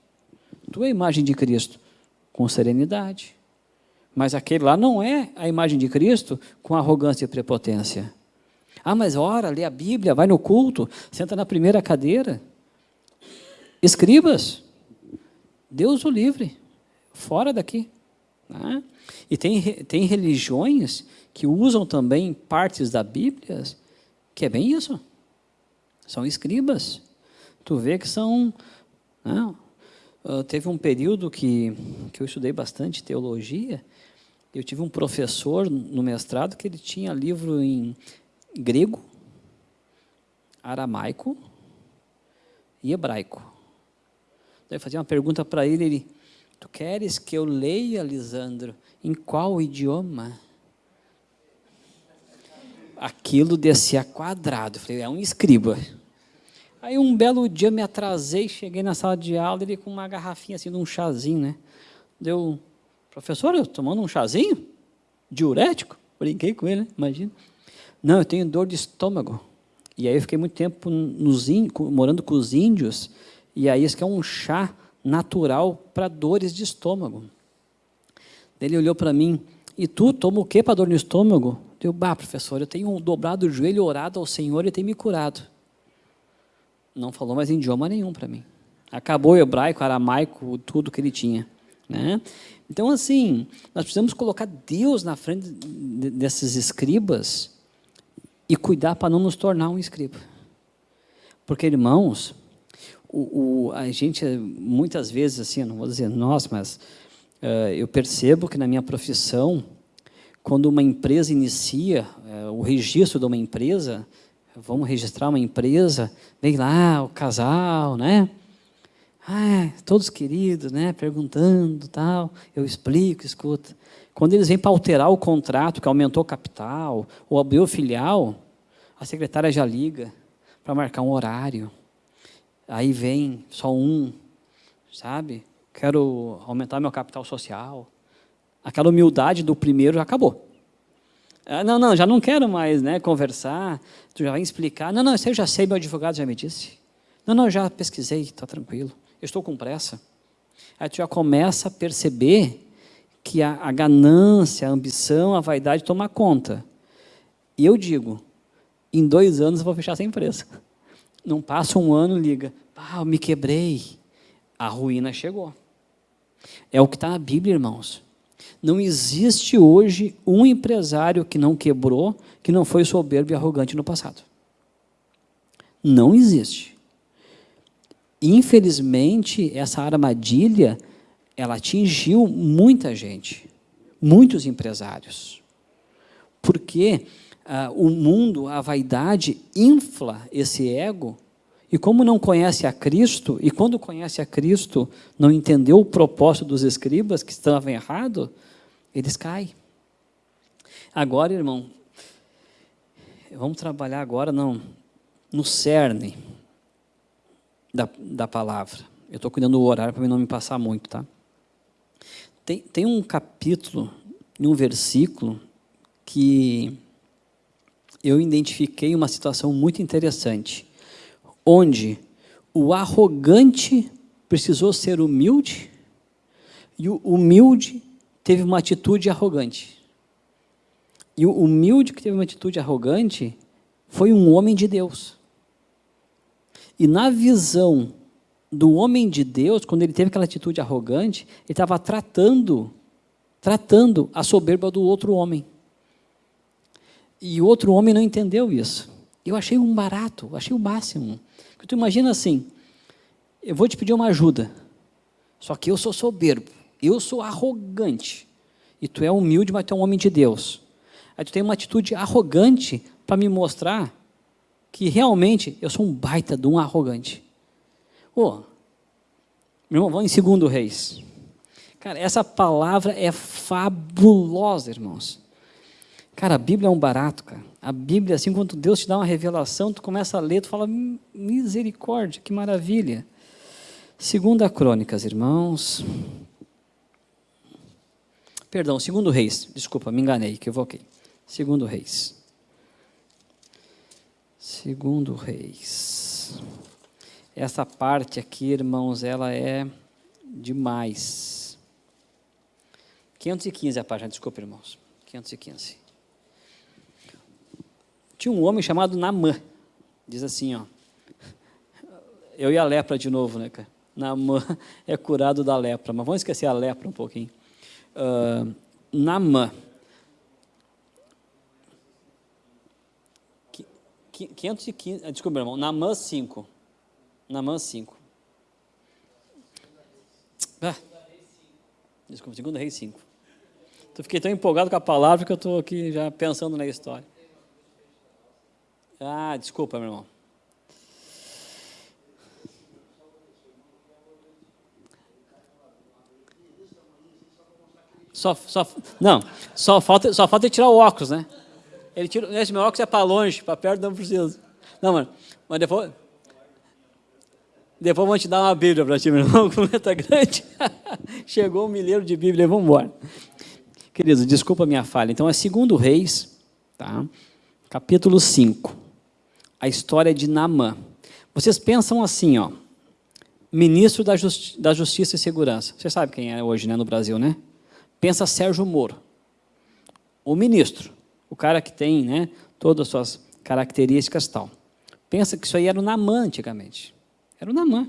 Tu é a imagem de Cristo, com serenidade. Mas aquele lá não é a imagem de Cristo com arrogância e prepotência. Ah, mas ora, lê a Bíblia, vai no culto, senta na primeira cadeira. Escribas, Deus o livre fora daqui. Né? E tem, tem religiões que usam também partes da Bíblia, que é bem isso. São escribas. Tu vê que são... Né? Uh, teve um período que, que eu estudei bastante teologia, eu tive um professor no mestrado que ele tinha livro em grego, aramaico e hebraico. Daí eu fazia uma pergunta para ele, ele, tu queres que eu leia, Lisandro, em qual idioma? Aquilo descia quadrado, eu falei, é um escriba. Aí um belo dia me atrasei, cheguei na sala de aula, ele com uma garrafinha assim de um chazinho, né? Deu, professor, eu tomando um chazinho? Diurético? Brinquei com ele, né? imagina. Não, eu tenho dor de estômago. E aí eu fiquei muito tempo nos morando com os índios, e aí isso que é um chá natural para dores de estômago. Ele olhou para mim, e tu toma o que para dor no estômago? Eu, bah, professor, eu tenho dobrado o joelho, orado ao Senhor e tem me curado. Não falou mais idioma nenhum para mim. Acabou o hebraico, aramaico, tudo que ele tinha. Né? Então, assim, nós precisamos colocar Deus na frente desses escribas e cuidar para não nos tornar um escriba. Porque, irmãos, o, o, a gente, muitas vezes, assim, não vou dizer nós, mas uh, eu percebo que na minha profissão, quando uma empresa inicia, uh, o registro de uma empresa, vamos registrar uma empresa, vem lá o casal, né? Ah, todos queridos, né? Perguntando, tal. Eu explico, escuta. Quando eles vêm para alterar o contrato, que aumentou o capital, ou abriu filial, a secretária já liga para marcar um horário. Aí vem só um, sabe? Quero aumentar meu capital social. Aquela humildade do primeiro já acabou. Ah, não, não, já não quero mais né, conversar, tu já vai explicar. Não, não, isso eu já sei, meu advogado já me disse. Não, não, já pesquisei, está tranquilo. Eu estou com pressa. Aí tu já começa a perceber que a, a ganância, a ambição, a vaidade toma conta. E eu digo, em dois anos eu vou fechar essa empresa. Não passa um ano, liga, ah, eu me quebrei. A ruína chegou. É o que está na Bíblia, irmãos. Não existe hoje um empresário que não quebrou, que não foi soberbo e arrogante no passado. Não existe. Infelizmente, essa armadilha, ela atingiu muita gente, muitos empresários. Porque ah, o mundo, a vaidade, infla esse ego, e como não conhece a Cristo, e quando conhece a Cristo, não entendeu o propósito dos escribas, que estavam errado, eles caem. Agora, irmão, vamos trabalhar agora não, no cerne da, da palavra. Eu estou cuidando do horário para não me passar muito, tá? Tem, tem um capítulo, um versículo, que eu identifiquei uma situação muito interessante, onde o arrogante precisou ser humilde e o humilde teve uma atitude arrogante. E o humilde que teve uma atitude arrogante foi um homem de Deus. E na visão do homem de Deus, quando ele teve aquela atitude arrogante, ele estava tratando, tratando a soberba do outro homem. E o outro homem não entendeu isso. Eu achei um barato, achei o máximo. Porque tu imagina assim, eu vou te pedir uma ajuda, só que eu sou soberbo eu sou arrogante, e tu é humilde, mas tu é um homem de Deus. Aí tu tem uma atitude arrogante para me mostrar que realmente eu sou um baita de um arrogante. Oh, meu irmão, vamos em segundo reis. Cara, essa palavra é fabulosa, irmãos. Cara, a Bíblia é um barato, cara. A Bíblia, assim, quando Deus te dá uma revelação, tu começa a ler, tu fala, misericórdia, que maravilha. Segunda Crônicas, irmãos. Perdão, segundo reis. Desculpa, me enganei, equivoquei. Segundo reis. Segundo reis. Essa parte aqui, irmãos, ela é demais. 515 a página, desculpa, irmãos. 515. Tinha um homem chamado Namã. Diz assim, ó. Eu e a lepra de novo, né, cara? Namã é curado da lepra. Mas vamos esquecer a lepra um pouquinho uh, Namã. 515, ah, desculpa, irmão, Namã 5. Namã 5. Ah, desculpa, segunda Reis 5. Eu fiquei tão empolgado com a palavra que eu estou aqui já pensando na história. Ah, desculpa, meu irmão. Só, só, não, só falta, só falta tirar o óculos, né? Ele tira, esse meu óculos é para longe, para perto não precisa. Não, mano, mas depois, depois vou te dar uma Bíblia para ti, meu irmão, (laughs) com letra grande. (laughs) Chegou um milheiro de Bíblia, vamos embora. Queridos, desculpa a minha falha. Então, é segundo Reis, tá? capítulo 5. A história de Naamã. Vocês pensam assim, ó, ministro da, Justi da Justiça e Segurança. Você sabe quem é hoje né, no Brasil, né? Pensa Sérgio Moro, o ministro, o cara que tem né, todas as suas características tal. Pensa que isso aí era o Namã antigamente. Era o Namã.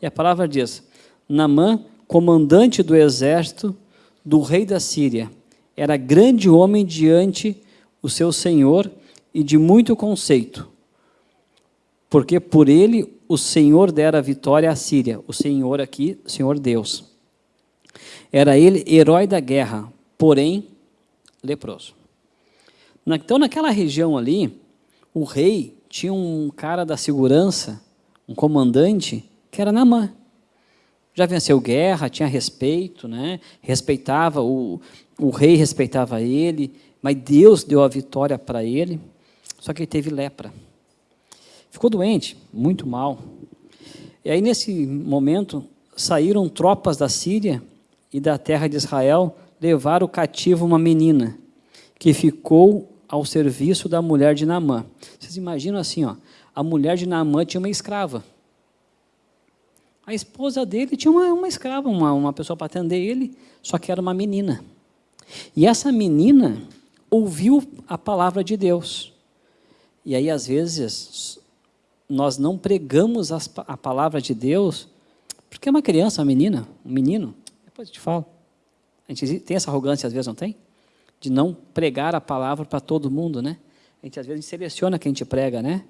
E a palavra diz, Namã, comandante do exército do rei da Síria, era grande homem diante o seu senhor e de muito conceito, porque por ele o Senhor dera vitória à Síria. O Senhor aqui, Senhor Deus. Era ele herói da guerra, porém leproso. Então, naquela região ali, o rei tinha um cara da segurança, um comandante, que era Namã. Já venceu guerra, tinha respeito, né? respeitava, o, o rei respeitava ele, mas Deus deu a vitória para ele, só que ele teve lepra. Ficou doente, muito mal. E aí, nesse momento, saíram tropas da Síria e da terra de Israel levaram cativo uma menina que ficou ao serviço da mulher de Naamã. Vocês imaginam assim, ó, a mulher de Naamã tinha uma escrava. A esposa dele tinha uma, uma escrava, uma, uma pessoa para atender ele, só que era uma menina. E essa menina ouviu a palavra de Deus. E aí, às vezes, nós não pregamos as, a palavra de Deus, porque é uma criança, uma menina, um menino, depois eu te falo. A gente tem essa arrogância, às vezes, não tem? De não pregar a palavra para todo mundo, né? A gente, às vezes, seleciona quem gente prega, né?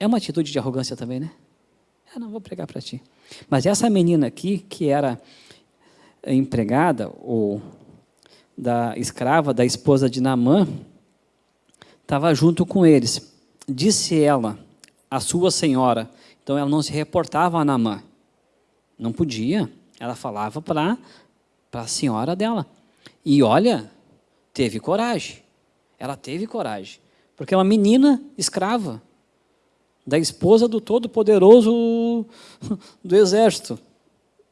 É uma atitude de arrogância também, né? Eu não vou pregar para ti. Mas essa menina aqui, que era empregada, ou da escrava, da esposa de Naamã, estava junto com eles. Disse ela, a sua senhora, então ela não se reportava a Naamã. Não podia. Ela falava para a senhora dela. E olha, teve coragem. Ela teve coragem. Porque é uma menina escrava da esposa do todo-poderoso (laughs) do exército.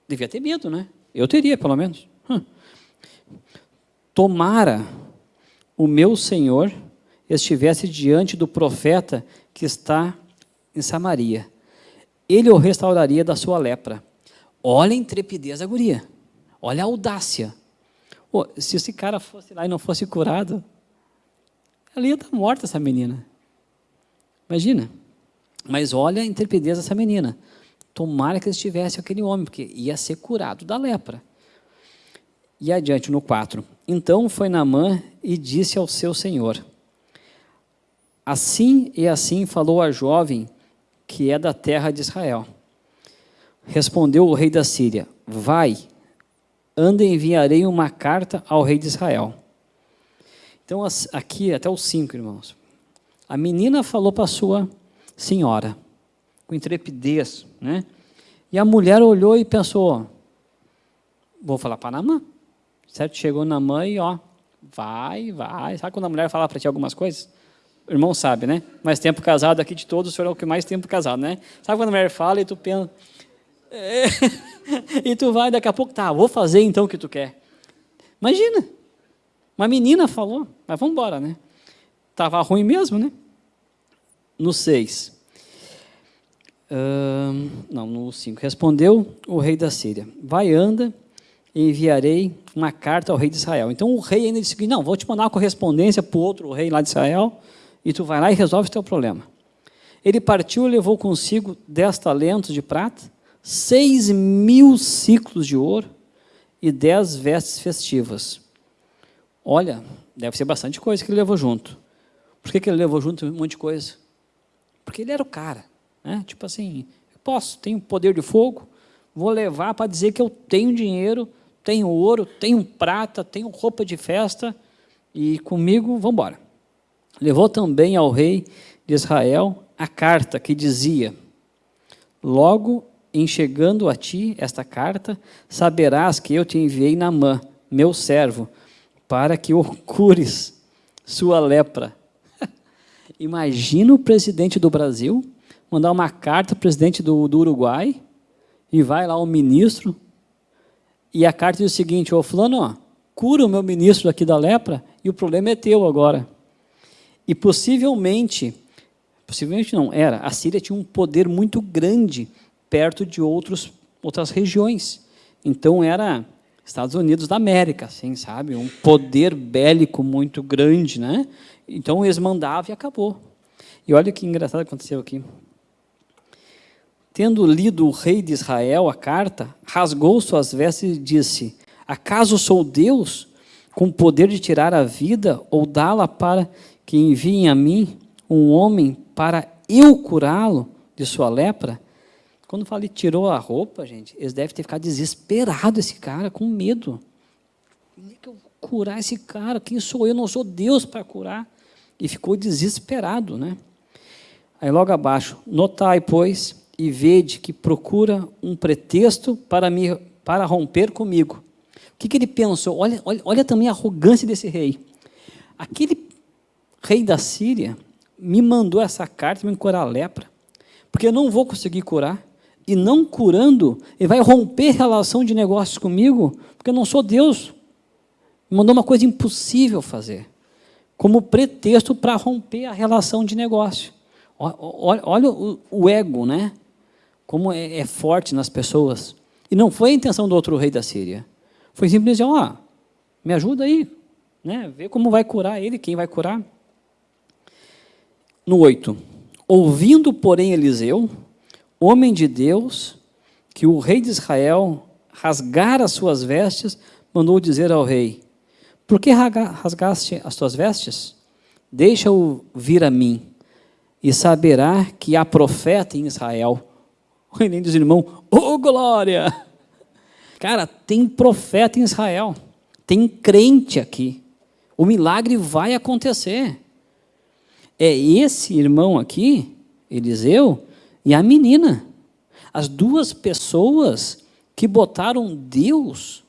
Devia ter medo, né? Eu teria, pelo menos. Tomara o meu Senhor estivesse diante do profeta que está em Samaria. Ele o restauraria da sua lepra. Olha a intrepidez da guria. Olha a audácia. Pô, se esse cara fosse lá e não fosse curado, ela ia estar morta, essa menina. Imagina. Mas olha a intrepidez dessa menina. Tomara que estivesse aquele homem, porque ia ser curado da lepra. E adiante no 4. Então foi Naamã e disse ao seu senhor, Assim e assim falou a jovem que é da terra de Israel. Respondeu o rei da Síria, vai, anda enviarei uma carta ao rei de Israel. Então, aqui até os cinco, irmãos. A menina falou para sua senhora, com intrepidez, né? E a mulher olhou e pensou, vou falar para Namã. Certo? Chegou na mãe e, ó, vai, vai. Sabe quando a mulher fala para ti algumas coisas? O irmão sabe, né? Mais tempo casado aqui de todos, o senhor é o que mais tempo casado, né? Sabe quando a mulher fala e tu pensa, é. (laughs) e tu vai daqui a pouco, tá, vou fazer então o que tu quer. Imagina, uma menina falou, mas vamos embora, né? Estava ruim mesmo, né? No 6. Uh, não, no 5. Respondeu o rei da Síria, vai, anda, e enviarei uma carta ao rei de Israel. Então o rei ainda disse, não, vou te mandar uma correspondência para o outro rei lá de Israel, e tu vai lá e resolve o teu problema. Ele partiu e levou consigo dez talentos de prata, seis mil ciclos de ouro e dez vestes festivas. Olha, deve ser bastante coisa que ele levou junto. Por que, que ele levou junto um monte de coisa? Porque ele era o cara. Né? Tipo assim, posso, tenho poder de fogo, vou levar para dizer que eu tenho dinheiro, tenho ouro, tenho prata, tenho roupa de festa, e comigo, vamos embora. Levou também ao rei de Israel a carta que dizia, logo em chegando a ti esta carta, saberás que eu te enviei Namã, meu servo, para que (laughs) o cures sua lepra. (laughs) Imagina o presidente do Brasil mandar uma carta ao presidente do, do Uruguai e vai lá o ministro e a carta diz o seguinte, ô fulano, ó, cura o meu ministro aqui da lepra e o problema é teu agora. E possivelmente, possivelmente não, era, a Síria tinha um poder muito grande perto de outros, outras regiões. Então era Estados Unidos da América, assim, sabe? Um poder bélico muito grande, né? Então eles mandavam e acabou. E olha que engraçado aconteceu aqui. Tendo lido o rei de Israel a carta, rasgou suas vestes e disse: Acaso sou Deus com poder de tirar a vida ou dá-la para que enviem a mim um homem para eu curá-lo de sua lepra? Quando falei tirou a roupa, gente, eles devem ter ficado desesperado esse cara, com medo. Como é que eu vou curar esse cara? Quem sou eu? Não sou Deus para curar. E ficou desesperado, né? Aí logo abaixo, notai, pois, e vede que procura um pretexto para, me, para romper comigo. O que, que ele pensou? Olha, olha, olha também a arrogância desse rei. Aquele rei da Síria me mandou essa carta me curar a lepra, porque eu não vou conseguir curar e não curando, ele vai romper relação de negócios comigo, porque eu não sou Deus. Me mandou uma coisa impossível fazer, como pretexto para romper a relação de negócio. Olha, olha o, o, ego, né? Como é, é, forte nas pessoas. E não foi a intenção do outro rei da Síria. Foi simplesmente ó, oh, me ajuda aí, né? Vê como vai curar ele, quem vai curar. No 8. Ouvindo, porém, Eliseu, homem de Deus, que o rei de Israel rasgara as suas vestes, mandou dizer ao rei, por que rasgaste as tuas vestes? Deixa-o vir a mim, e saberá que há profeta em Israel. O nem dos irmãos, oh glória! (laughs) Cara, tem profeta em Israel, tem crente aqui. O milagre vai acontecer. É esse irmão aqui, Eliseu, e a menina. As duas pessoas que botaram Deus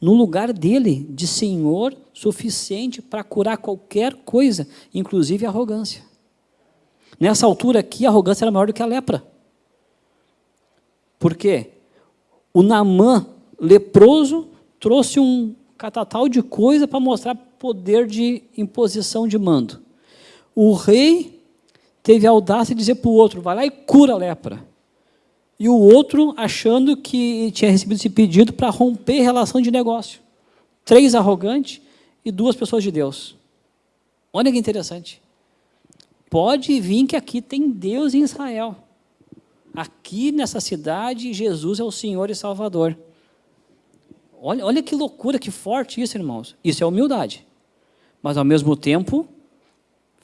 no lugar dele, de Senhor suficiente para curar qualquer coisa, inclusive arrogância. Nessa altura aqui, a arrogância era maior do que a lepra. Por quê? O Namã, leproso, trouxe um catatal de coisa para mostrar poder de imposição de mando. O rei teve a audácia de dizer para o outro, vai lá e cura a lepra. E o outro achando que tinha recebido esse pedido para romper relação de negócio. Três arrogantes e duas pessoas de Deus. Olha que interessante. Pode vir que aqui tem Deus em Israel. Aqui nessa cidade, Jesus é o Senhor e Salvador. Olha, olha que loucura, que forte isso, irmãos. Isso é humildade. Mas, ao mesmo tempo,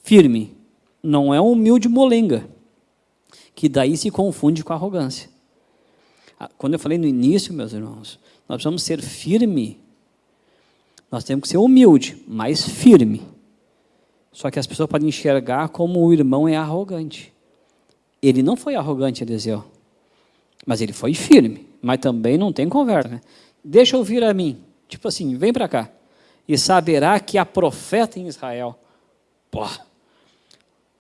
firme não é um humilde molenga, que daí se confunde com arrogância. Ah, quando eu falei no início, meus irmãos, nós precisamos ser firme, nós temos que ser humilde, mas firme. Só que as pessoas podem enxergar como o irmão é arrogante. Ele não foi arrogante, Eliseu, mas ele foi firme, mas também não tem conversa. Né? Deixa eu vir a mim, tipo assim, vem para cá, e saberá que há profeta em Israel. Pô,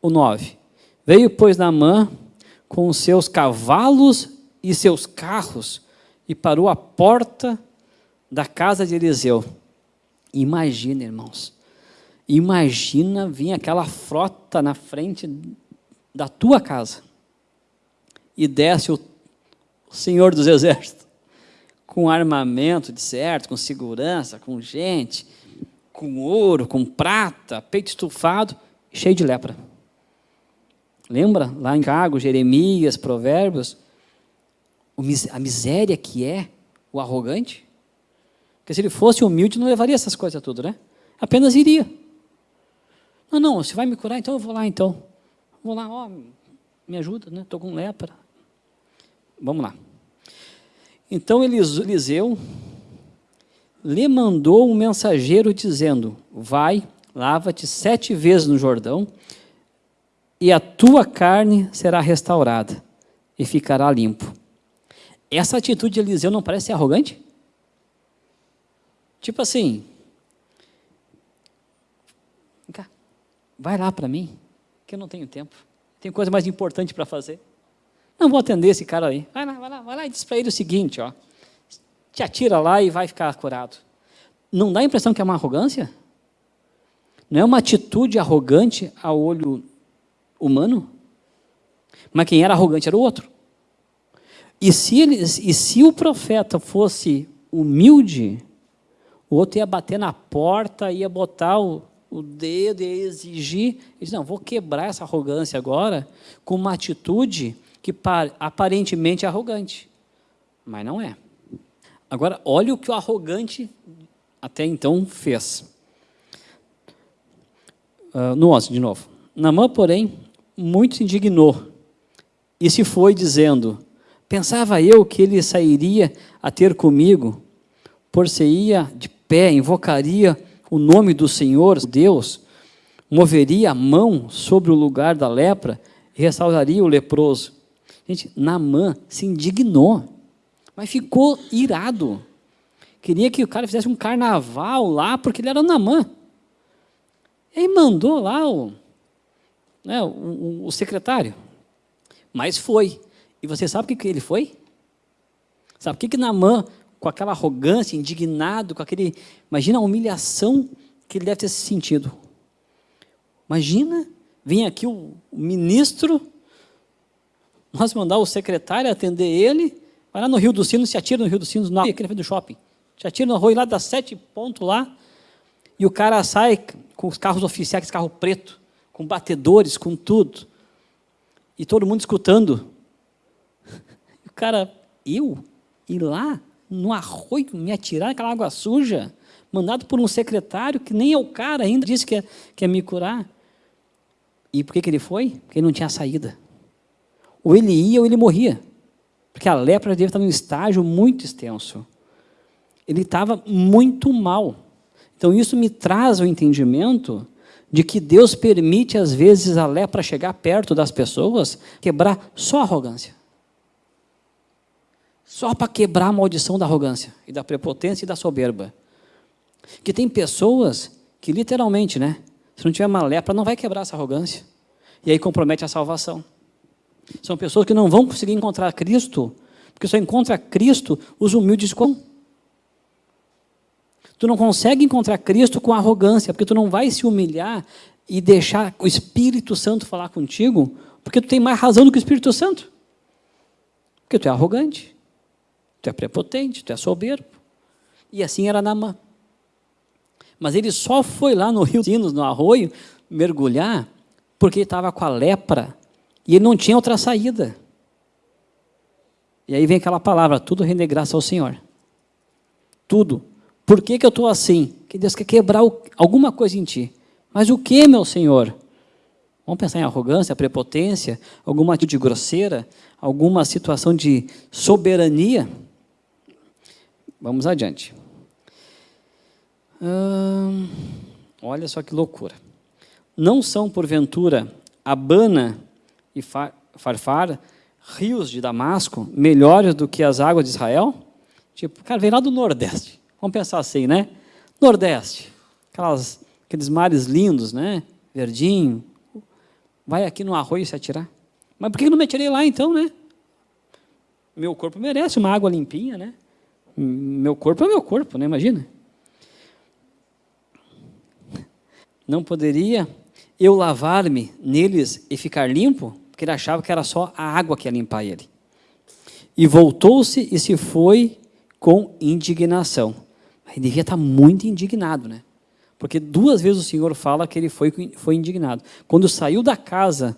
o 9. Veio, pois, Naamã com os seus cavalos e seus carros e parou à porta da casa de Eliseu. Imagina, irmãos. Imagina vir aquela frota na frente da tua casa e desce o Senhor dos Exércitos com armamento de certo, com segurança, com gente, com ouro, com prata, peito estufado, cheio de lepra. Lembra? Lá em Cago, Jeremias, Provérbios, a miséria que é o arrogante. Porque se ele fosse humilde, não levaria essas coisas tudo, né? Apenas iria. Não, não, você vai me curar, então eu vou lá, então. Vou lá, ó, me ajuda, né? Estou com lepra. Vamos lá. Então Eliseu lhe mandou um mensageiro dizendo: Vai, lava-te sete vezes no Jordão, e a tua carne será restaurada, e ficará limpo. Essa atitude de Eliseu não parece ser arrogante? Tipo assim, vai lá para mim, que eu não tenho tempo, tenho coisa mais importante para fazer. Não vou atender esse cara aí. Vai lá, vai lá, vai lá e diz para ele o seguinte, ó, te atira lá e vai ficar curado. Não dá a impressão que é uma arrogância? Não é uma atitude arrogante ao olho humano? Mas quem era arrogante era o outro. E se, ele, e se o profeta fosse humilde, o outro ia bater na porta, ia botar o, o dedo, ia exigir. Ele não, vou quebrar essa arrogância agora com uma atitude que aparentemente é arrogante, mas não é. Agora, olha o que o arrogante até então fez. Uh, no 11, de novo. Namã, porém, muito se indignou e se foi dizendo, pensava eu que ele sairia a ter comigo, por-se-ia de pé, invocaria o nome do Senhor, Deus, moveria a mão sobre o lugar da lepra e restauraria o leproso. Gente, Namã se indignou, mas ficou irado. Queria que o cara fizesse um carnaval lá, porque ele era Namã. E mandou lá o, né, o, o secretário. Mas foi. E você sabe o que, que ele foi? Sabe o que, que Namã, com aquela arrogância, indignado, com aquele. Imagina a humilhação que ele deve ter se sentido. Imagina, vem aqui o ministro nós mandar o secretário atender ele, vai lá no Rio dos Sinos, se atira no Rio dos Sinos, na aquele do shopping. Se atira no arroio lá, dá sete pontos lá, e o cara sai com os carros oficiais, carro preto, com batedores, com tudo. E todo mundo escutando. (laughs) O cara, eu? Ir lá, no arroio, me atirar naquela água suja, mandado por um secretário que nem é o cara ainda, disse que ia, que ia me curar. E por que, que ele foi? Porque ele não tinha saída. Ou ele ia ou ele morria. Porque a lepra dele estava em um estágio muito extenso. Ele estava muito mal. Então isso me traz o entendimento de que Deus permite às vezes a lepra chegar perto das pessoas, quebrar só a arrogância. Só para quebrar a maldição da arrogância e da prepotência e da soberba. Que tem pessoas que literalmente, né, se não tiver uma lepra, não vai quebrar essa arrogância. E aí compromete a salvação. São pessoas que não vão conseguir encontrar Cristo, porque só encontra Cristo os humildes com. Tu não consegue encontrar Cristo com arrogância, porque tu não vai se humilhar e deixar o Espírito Santo falar contigo, porque tu tem mais razão do que o Espírito Santo. Porque tu é arrogante, tu é prepotente, tu é soberbo. E assim era Namã. Mas ele só foi lá no rio Sinos, no arroio, mergulhar, porque ele estava com a lepra e ele não tinha outra saída. E aí vem aquela palavra, tudo rende graça ao Senhor. Tudo. Por que, que eu estou assim? Que Deus quer quebrar alguma coisa em ti. Mas o que, meu Senhor? Vamos pensar em arrogância, prepotência, alguma atitude grosseira, alguma situação de soberania? Vamos adiante. Hum, olha só que loucura. Não são, porventura, Abana e Farfar, rios de Damasco, melhores do que as águas de Israel? Tipo, cara, vem lá do Nordeste. Vamos pensar assim, né? Nordeste, aquelas, aqueles mares lindos, né? Verdinho. Vai aqui no arroio se atirar. Mas por que não me atirei lá então, né? Meu corpo merece uma água limpinha, né? Meu corpo é meu corpo, né? Imagina. Não poderia eu lavar-me neles e ficar limpo? porque ele achava que era só a água que ia limpar ele. E voltou-se e se foi com indignação. Ele devia estar muito indignado, né? Porque duas vezes o Senhor fala que ele foi, foi indignado. Quando saiu da casa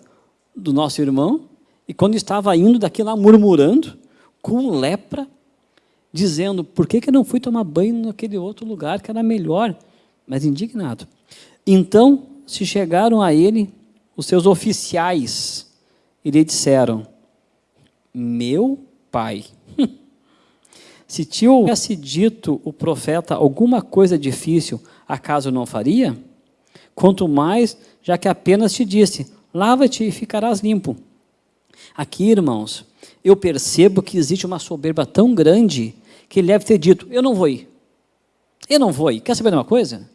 do nosso irmão, e quando estava indo daqui lá murmurando, com lepra, dizendo, por que, que eu não fui tomar banho naquele outro lugar que era melhor? Mas indignado. Então, se chegaram a ele os seus oficiais, e lhe disseram, meu pai. (laughs) se te houvesse dito o profeta alguma coisa difícil, acaso não faria? Quanto mais, já que apenas te disse, lava-te e ficarás limpo. Aqui, irmãos, eu percebo que existe uma soberba tão grande que ele deve ter dito, eu não vou ir. Eu não vou ir. Quer saber de uma coisa?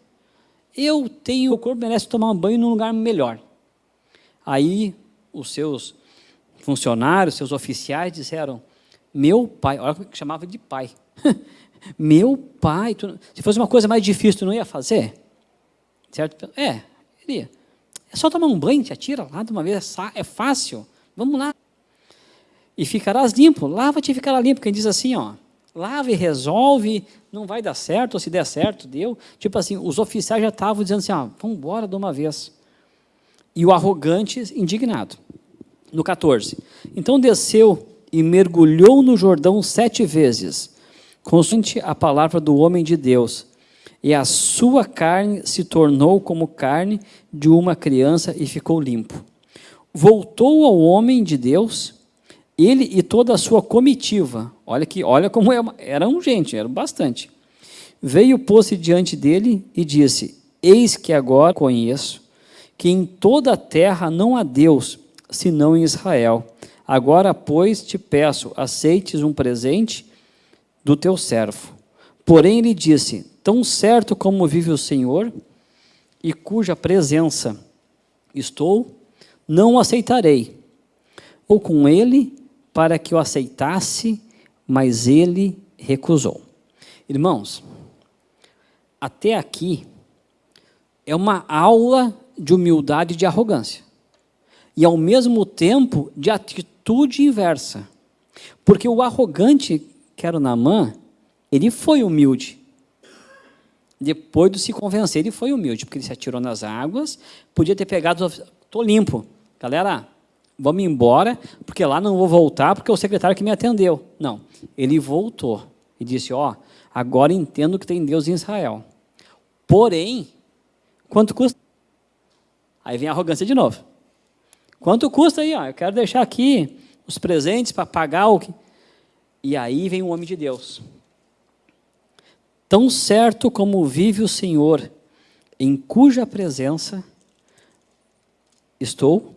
Eu tenho, o corpo merece tomar um banho num lugar melhor. Aí, os seus funcionários, seus oficiais disseram, meu pai, olha o que chamava de pai. (laughs) meu pai, tu, se fosse uma coisa mais difícil, tu não ia fazer? Certo? É, iria. É só tomar um banho, te atira lá de uma vez, é, é fácil. Vamos lá. E ficarás limpo, lava-te e ficará limpo. Quem diz assim, ó, lava e resolve, não vai dar certo, ou se der certo, deu. Tipo assim, os oficiais já estavam dizendo assim, ó, vamos embora de uma vez. E o arrogante, indignado. No 14. Então desceu e mergulhou no Jordão sete vezes, consoante a palavra do homem de Deus, e a sua carne se tornou como carne de uma criança e ficou limpo. Voltou ao homem de Deus, ele e toda a sua comitiva, olha que, olha como é, eram gente, eram bastante. Veio, pôs-se diante dele e disse: Eis que agora conheço que em toda a terra não há Deus, senão em Israel. Agora, pois, te peço, aceites um presente do teu servo. Porém, ele disse: Tão certo como vive o Senhor, e cuja presença estou, não aceitarei. Ou com ele, para que o aceitasse, mas ele recusou. Irmãos, até aqui é uma aula de humildade e de arrogância. E, ao mesmo tempo, de atitude inversa. Porque o arrogante, que era o Namã, ele foi humilde. Depois de se convencer, ele foi humilde, porque ele se atirou nas águas, podia ter pegado, estou limpo. Galera, vamos embora, porque lá não vou voltar, porque é o secretário que me atendeu. Não, ele voltou e disse, ó, agora entendo que tem Deus em Israel. Porém, quanto custa? Aí vem a arrogância de novo. Quanto custa aí? Ó? Eu quero deixar aqui os presentes para pagar o que... E aí vem o homem de Deus. Tão certo como vive o Senhor, em cuja presença estou,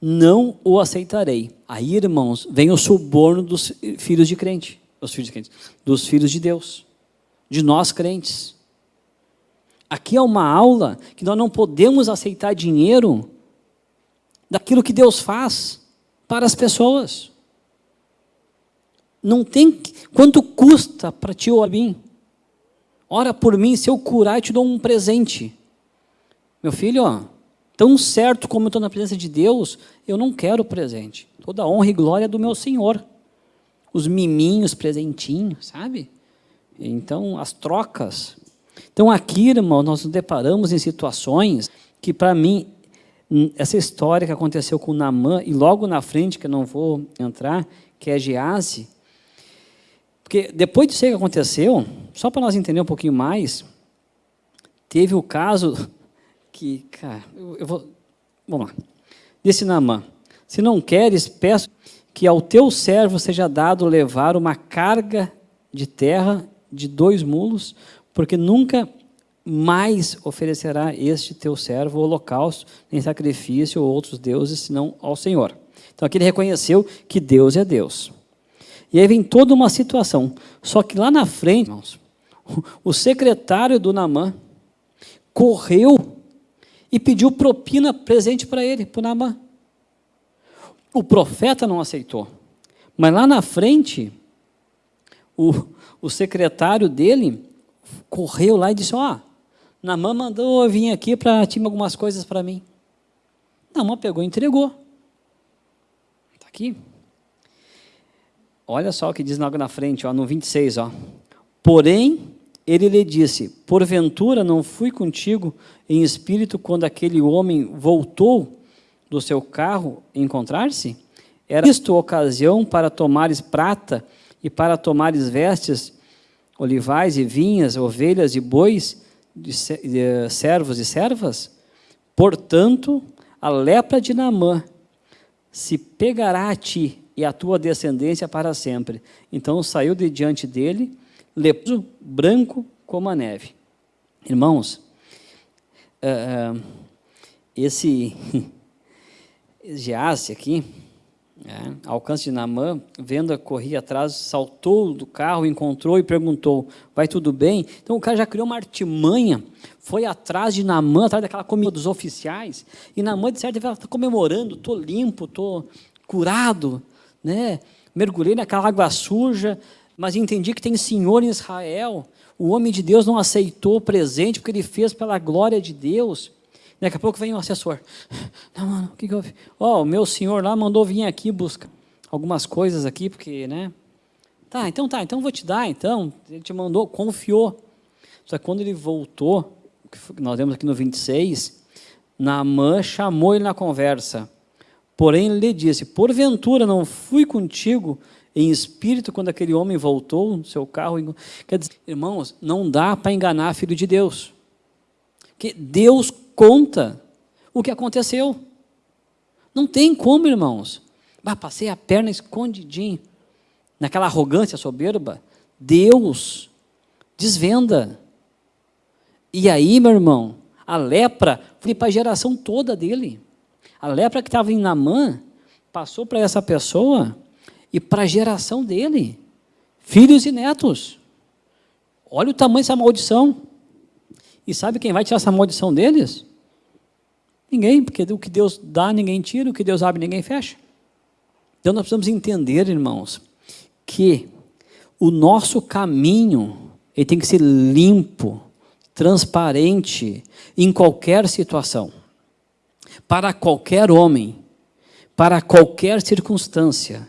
não o aceitarei. Aí, irmãos, vem o suborno dos filhos de crente, dos filhos de crente, dos filhos de Deus, de nós crentes. Aqui é uma aula que nós não podemos aceitar dinheiro daquilo que Deus faz para as pessoas. Não tem quanto custa para ti ou mim. Ora por mim, se eu curar, eu te dou um presente. Meu filho, ó, tão certo como eu estou na presença de Deus, eu não quero presente. Toda a honra e glória é do meu Senhor. Os miminhos, presentinhos, sabe? Então, as trocas. Então, aqui, irmão, nós nos deparamos em situações que, para mim, essa história que aconteceu com Namã, e logo na frente, que eu não vou entrar, que é Gease, porque depois disso que aconteceu, só para nós entender um pouquinho mais, teve o caso (laughs) que, cara, eu, eu vou, vamos lá, disse Namã, se não queres, peço que ao teu servo seja dado levar uma carga de terra de dois mulos, porque nunca mais oferecerá este teu servo holocausto, nem sacrifício ou outros deuses, senão ao Senhor. Então aqui ele reconheceu que Deus é Deus. E aí vem toda uma situação. Só que lá na frente, irmãos, o secretário do Namã correu e pediu propina presente para ele, para o Namã. O profeta não aceitou. Mas lá na frente, o, o secretário dele correu lá e disse, ó, oh, Namã mandou eu vir aqui para tinha algumas coisas para mim. Namã pegou e entregou. Está aqui. Olha só o que diz logo na frente, ó, no 26. Ó. Porém, ele lhe disse, porventura não fui contigo em espírito quando aquele homem voltou do seu carro encontrar-se? Era isto ocasião para tomares prata e para tomares vestes, olivais e vinhas, ovelhas e bois, de servos e servas? Portanto, a lepra de Naamã se pegará a ti, e a tua descendência para sempre. Então saiu de diante dele, leproso, branco como a neve. Irmãos, uh, esse (laughs) Geazi aqui, é, alcance de Namã, vendo corria atrás, saltou do carro, encontrou e perguntou: Vai tudo bem? Então o cara já criou uma artimanha, foi atrás de Namã, atrás daquela comida dos oficiais, e Namã, de certa está comemorando: estou limpo, estou curado, né? mergulhei naquela água suja, mas entendi que tem Senhor em Israel. O homem de Deus não aceitou o presente porque ele fez pela glória de Deus. Daqui a pouco vem o assessor. Não, mano, o que, que houve? Ó, oh, o meu senhor lá mandou vir aqui buscar algumas coisas aqui, porque, né? Tá, então tá, então vou te dar, então. Ele te mandou, confiou. Só que quando ele voltou, nós vemos aqui no 26, Naamã chamou ele na conversa. Porém, ele lhe disse, porventura não fui contigo em espírito quando aquele homem voltou no seu carro? Quer dizer, irmãos, não dá para enganar filho de Deus. Que Deus conta o que aconteceu. Não tem como, irmãos. Ah, passei a perna escondidinho. Naquela arrogância soberba, Deus desvenda. E aí, meu irmão, a lepra foi para a geração toda dele. A lepra que estava em Namã passou para essa pessoa e para a geração dele, filhos e netos. Olha o tamanho dessa maldição. E sabe quem vai tirar essa maldição deles? Ninguém, porque o que Deus dá, ninguém tira, o que Deus abre, ninguém fecha. Então nós precisamos entender, irmãos, que o nosso caminho ele tem que ser limpo, transparente em qualquer situação. Para qualquer homem, para qualquer circunstância.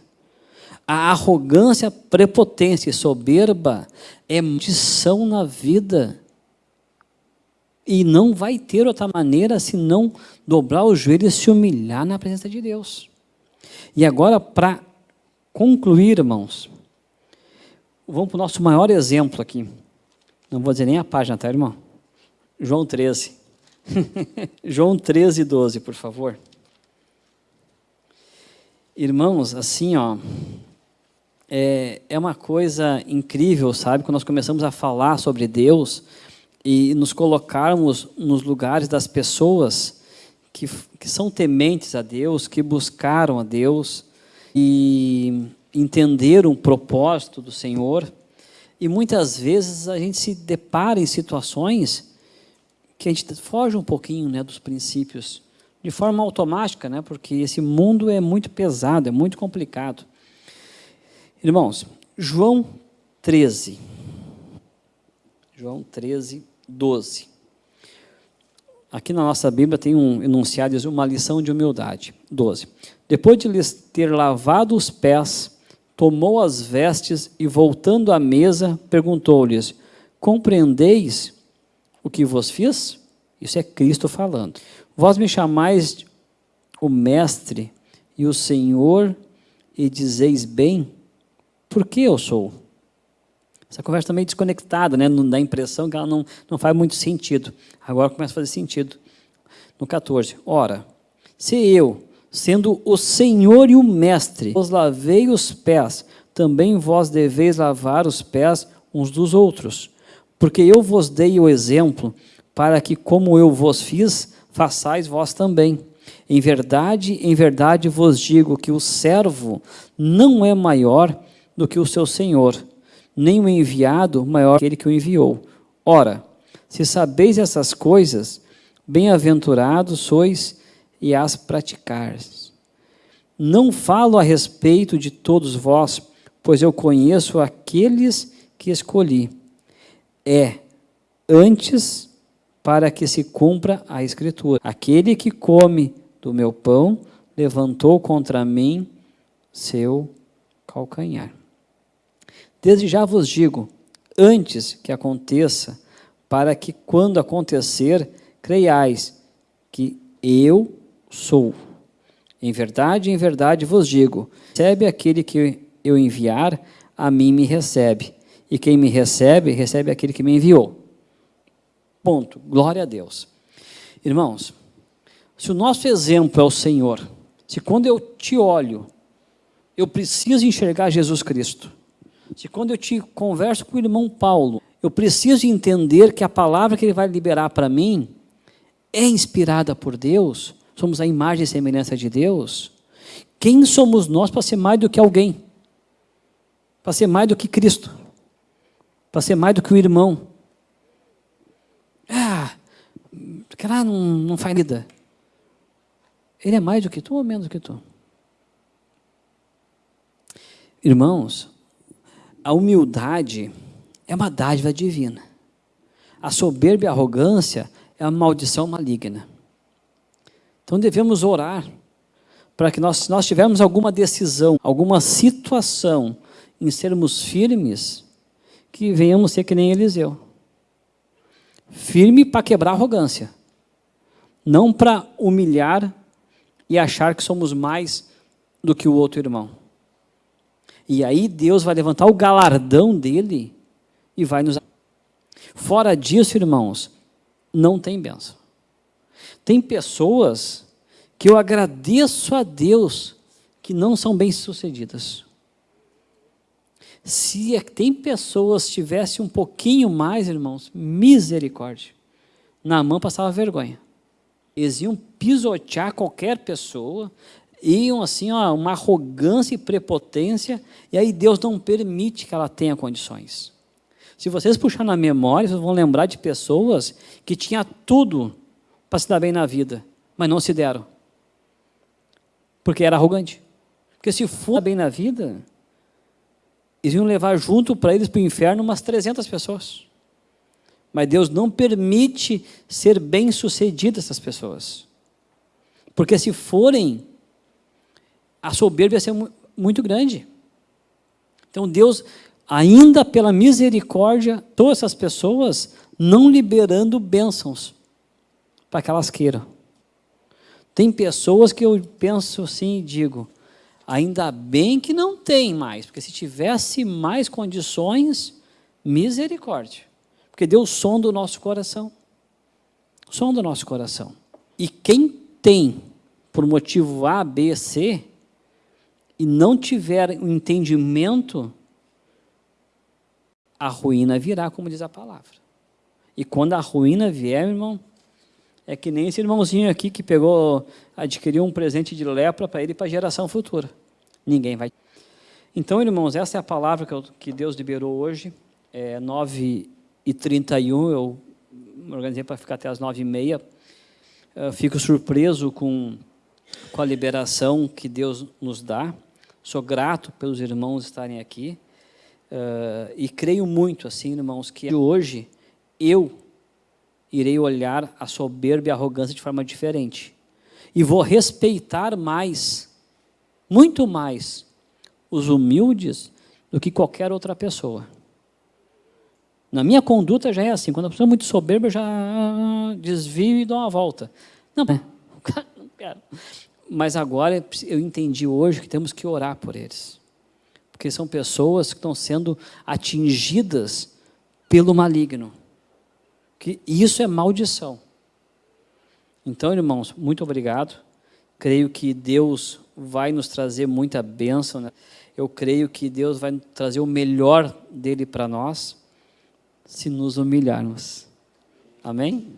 A arrogância, prepotência e soberba é maldição na vida e não vai ter outra maneira senão dobrar os joelhos e se humilhar na presença de Deus. E agora, para concluir, irmãos, vamos para o nosso maior exemplo aqui. Não vou dizer nem a página, tá, irmão? João 13. (laughs) João 13, 12, por favor. Irmãos, assim, ó, é, é uma coisa incrível, sabe? Quando nós começamos a falar sobre Deus, e nos colocarmos nos lugares das pessoas que, que são tementes a Deus, que buscaram a Deus e entenderam o propósito do Senhor. E muitas vezes a gente se depara em situações que a gente foge um pouquinho né, dos princípios, de forma automática, né, porque esse mundo é muito pesado, é muito complicado. Irmãos, João 13. João 13, 12. Aqui na nossa Bíblia tem um enunciado, uma lição de humildade. 12. Depois de lhes ter lavado os pés, tomou as vestes e, voltando à mesa, perguntou-lhes, compreendeis o que vos fiz? Isso é Cristo falando. Vós me chamais o Mestre e o Senhor e dizeis bem, por que eu sou? Essa conversa está meio desconectada, né? não dá a impressão que ela não, não faz muito sentido. Agora começa a fazer sentido. No 14, ora, se eu, sendo o Senhor e o Mestre, vos lavei os pés, também vós deveis lavar os pés uns dos outros. Porque eu vos dei o exemplo, para que, como eu vos fiz, façais vós também. Em verdade, em verdade vos digo que o servo não é maior do que o seu senhor, nem o enviado maior que aquele que o enviou. Ora, se sabeis essas coisas, bem-aventurados sois e as praticais. Não falo a respeito de todos vós, pois eu conheço aqueles que escolhi. É antes para que se cumpra a Escritura. Aquele que come do meu pão levantou contra mim seu calcanhar. Desde já vos digo, antes que aconteça, para que quando acontecer, creiais que eu sou. Em verdade, em verdade vos digo, recebe aquele que eu enviar, a mim me recebe. E quem me recebe, recebe aquele que me enviou. Ponto. Glória a Deus. Irmãos, se o nosso exemplo é o Senhor, se quando eu te olho, eu preciso enxergar Jesus Cristo. Se quando eu te converso com o irmão Paulo, eu preciso entender que a palavra que ele vai liberar para mim é inspirada por Deus, somos a imagem e semelhança de Deus, quem somos nós para ser mais do que alguém? Para ser mais do que Cristo? Para ser mais do que o irmão? Ah, lá não, não faz vida. Ele é mais do que tu ou menos do que tu? Irmãos, a humildade é uma dádiva divina. A soberba e a arrogância é uma maldição maligna. Então devemos orar para que nós, se nós tivermos alguma decisão, alguma situação em sermos firmes, que venhamos ser que nem Eliseu. Firme para quebrar a arrogância, não para humilhar e achar que somos mais do que o outro irmão. E aí Deus vai levantar o galardão dele e vai nos. Fora disso, irmãos, não tem benção. Tem pessoas que eu agradeço a Deus que não são bem-sucedidas. Se é tem pessoas tivesse um pouquinho mais, irmãos, misericórdia. Na mão passava vergonha. Eles iam pisotear qualquer pessoa, iam assim, ó, uma arrogância e prepotência, e aí Deus não permite que ela tenha condições. Se vocês puxarem na memória, vocês vão lembrar de pessoas que tinham tudo para se dar bem na vida, mas não se deram. Porque era arrogante. Porque se for bem na vida, eles iam levar junto para eles para o inferno umas 300 pessoas. Mas Deus não permite ser bem sucedidas essas pessoas. Porque se forem, a soberba ia ser muito grande. Então Deus, ainda pela misericórdia, todas essas pessoas não liberando bênçãos para que elas queiram. Tem pessoas que eu penso assim e digo, ainda bem que não tem mais, porque se tivesse mais condições, misericórdia. Porque Deus sonda o nosso coração. Sonda o nosso coração. E quem tem, por motivo A, B, C, e não tiver o um entendimento, a ruína virá, como diz a palavra. E quando a ruína vier, irmão, é que nem esse irmãozinho aqui que pegou, adquiriu um presente de lepra para ele e para a geração futura. Ninguém vai. Então, irmãos, essa é a palavra que, eu, que Deus liberou hoje. É 9 e 31 eu me organizei para ficar até as 9 e meia. Eu fico surpreso com, com a liberação que Deus nos dá. Sou grato pelos irmãos estarem aqui. Uh, e creio muito, assim, irmãos, que hoje eu irei olhar a soberba e a arrogância de forma diferente. E vou respeitar mais, muito mais, os humildes do que qualquer outra pessoa. Na minha conduta já é assim, quando a pessoa é muito soberba, eu já desvio e dou uma volta. Não, (laughs) não quero. Mas agora eu entendi hoje que temos que orar por eles. Porque são pessoas que estão sendo atingidas pelo maligno. Que isso é maldição. Então, irmãos, muito obrigado. Creio que Deus vai nos trazer muita bênção. Né? Eu creio que Deus vai trazer o melhor dele para nós se nos humilharmos. Amém?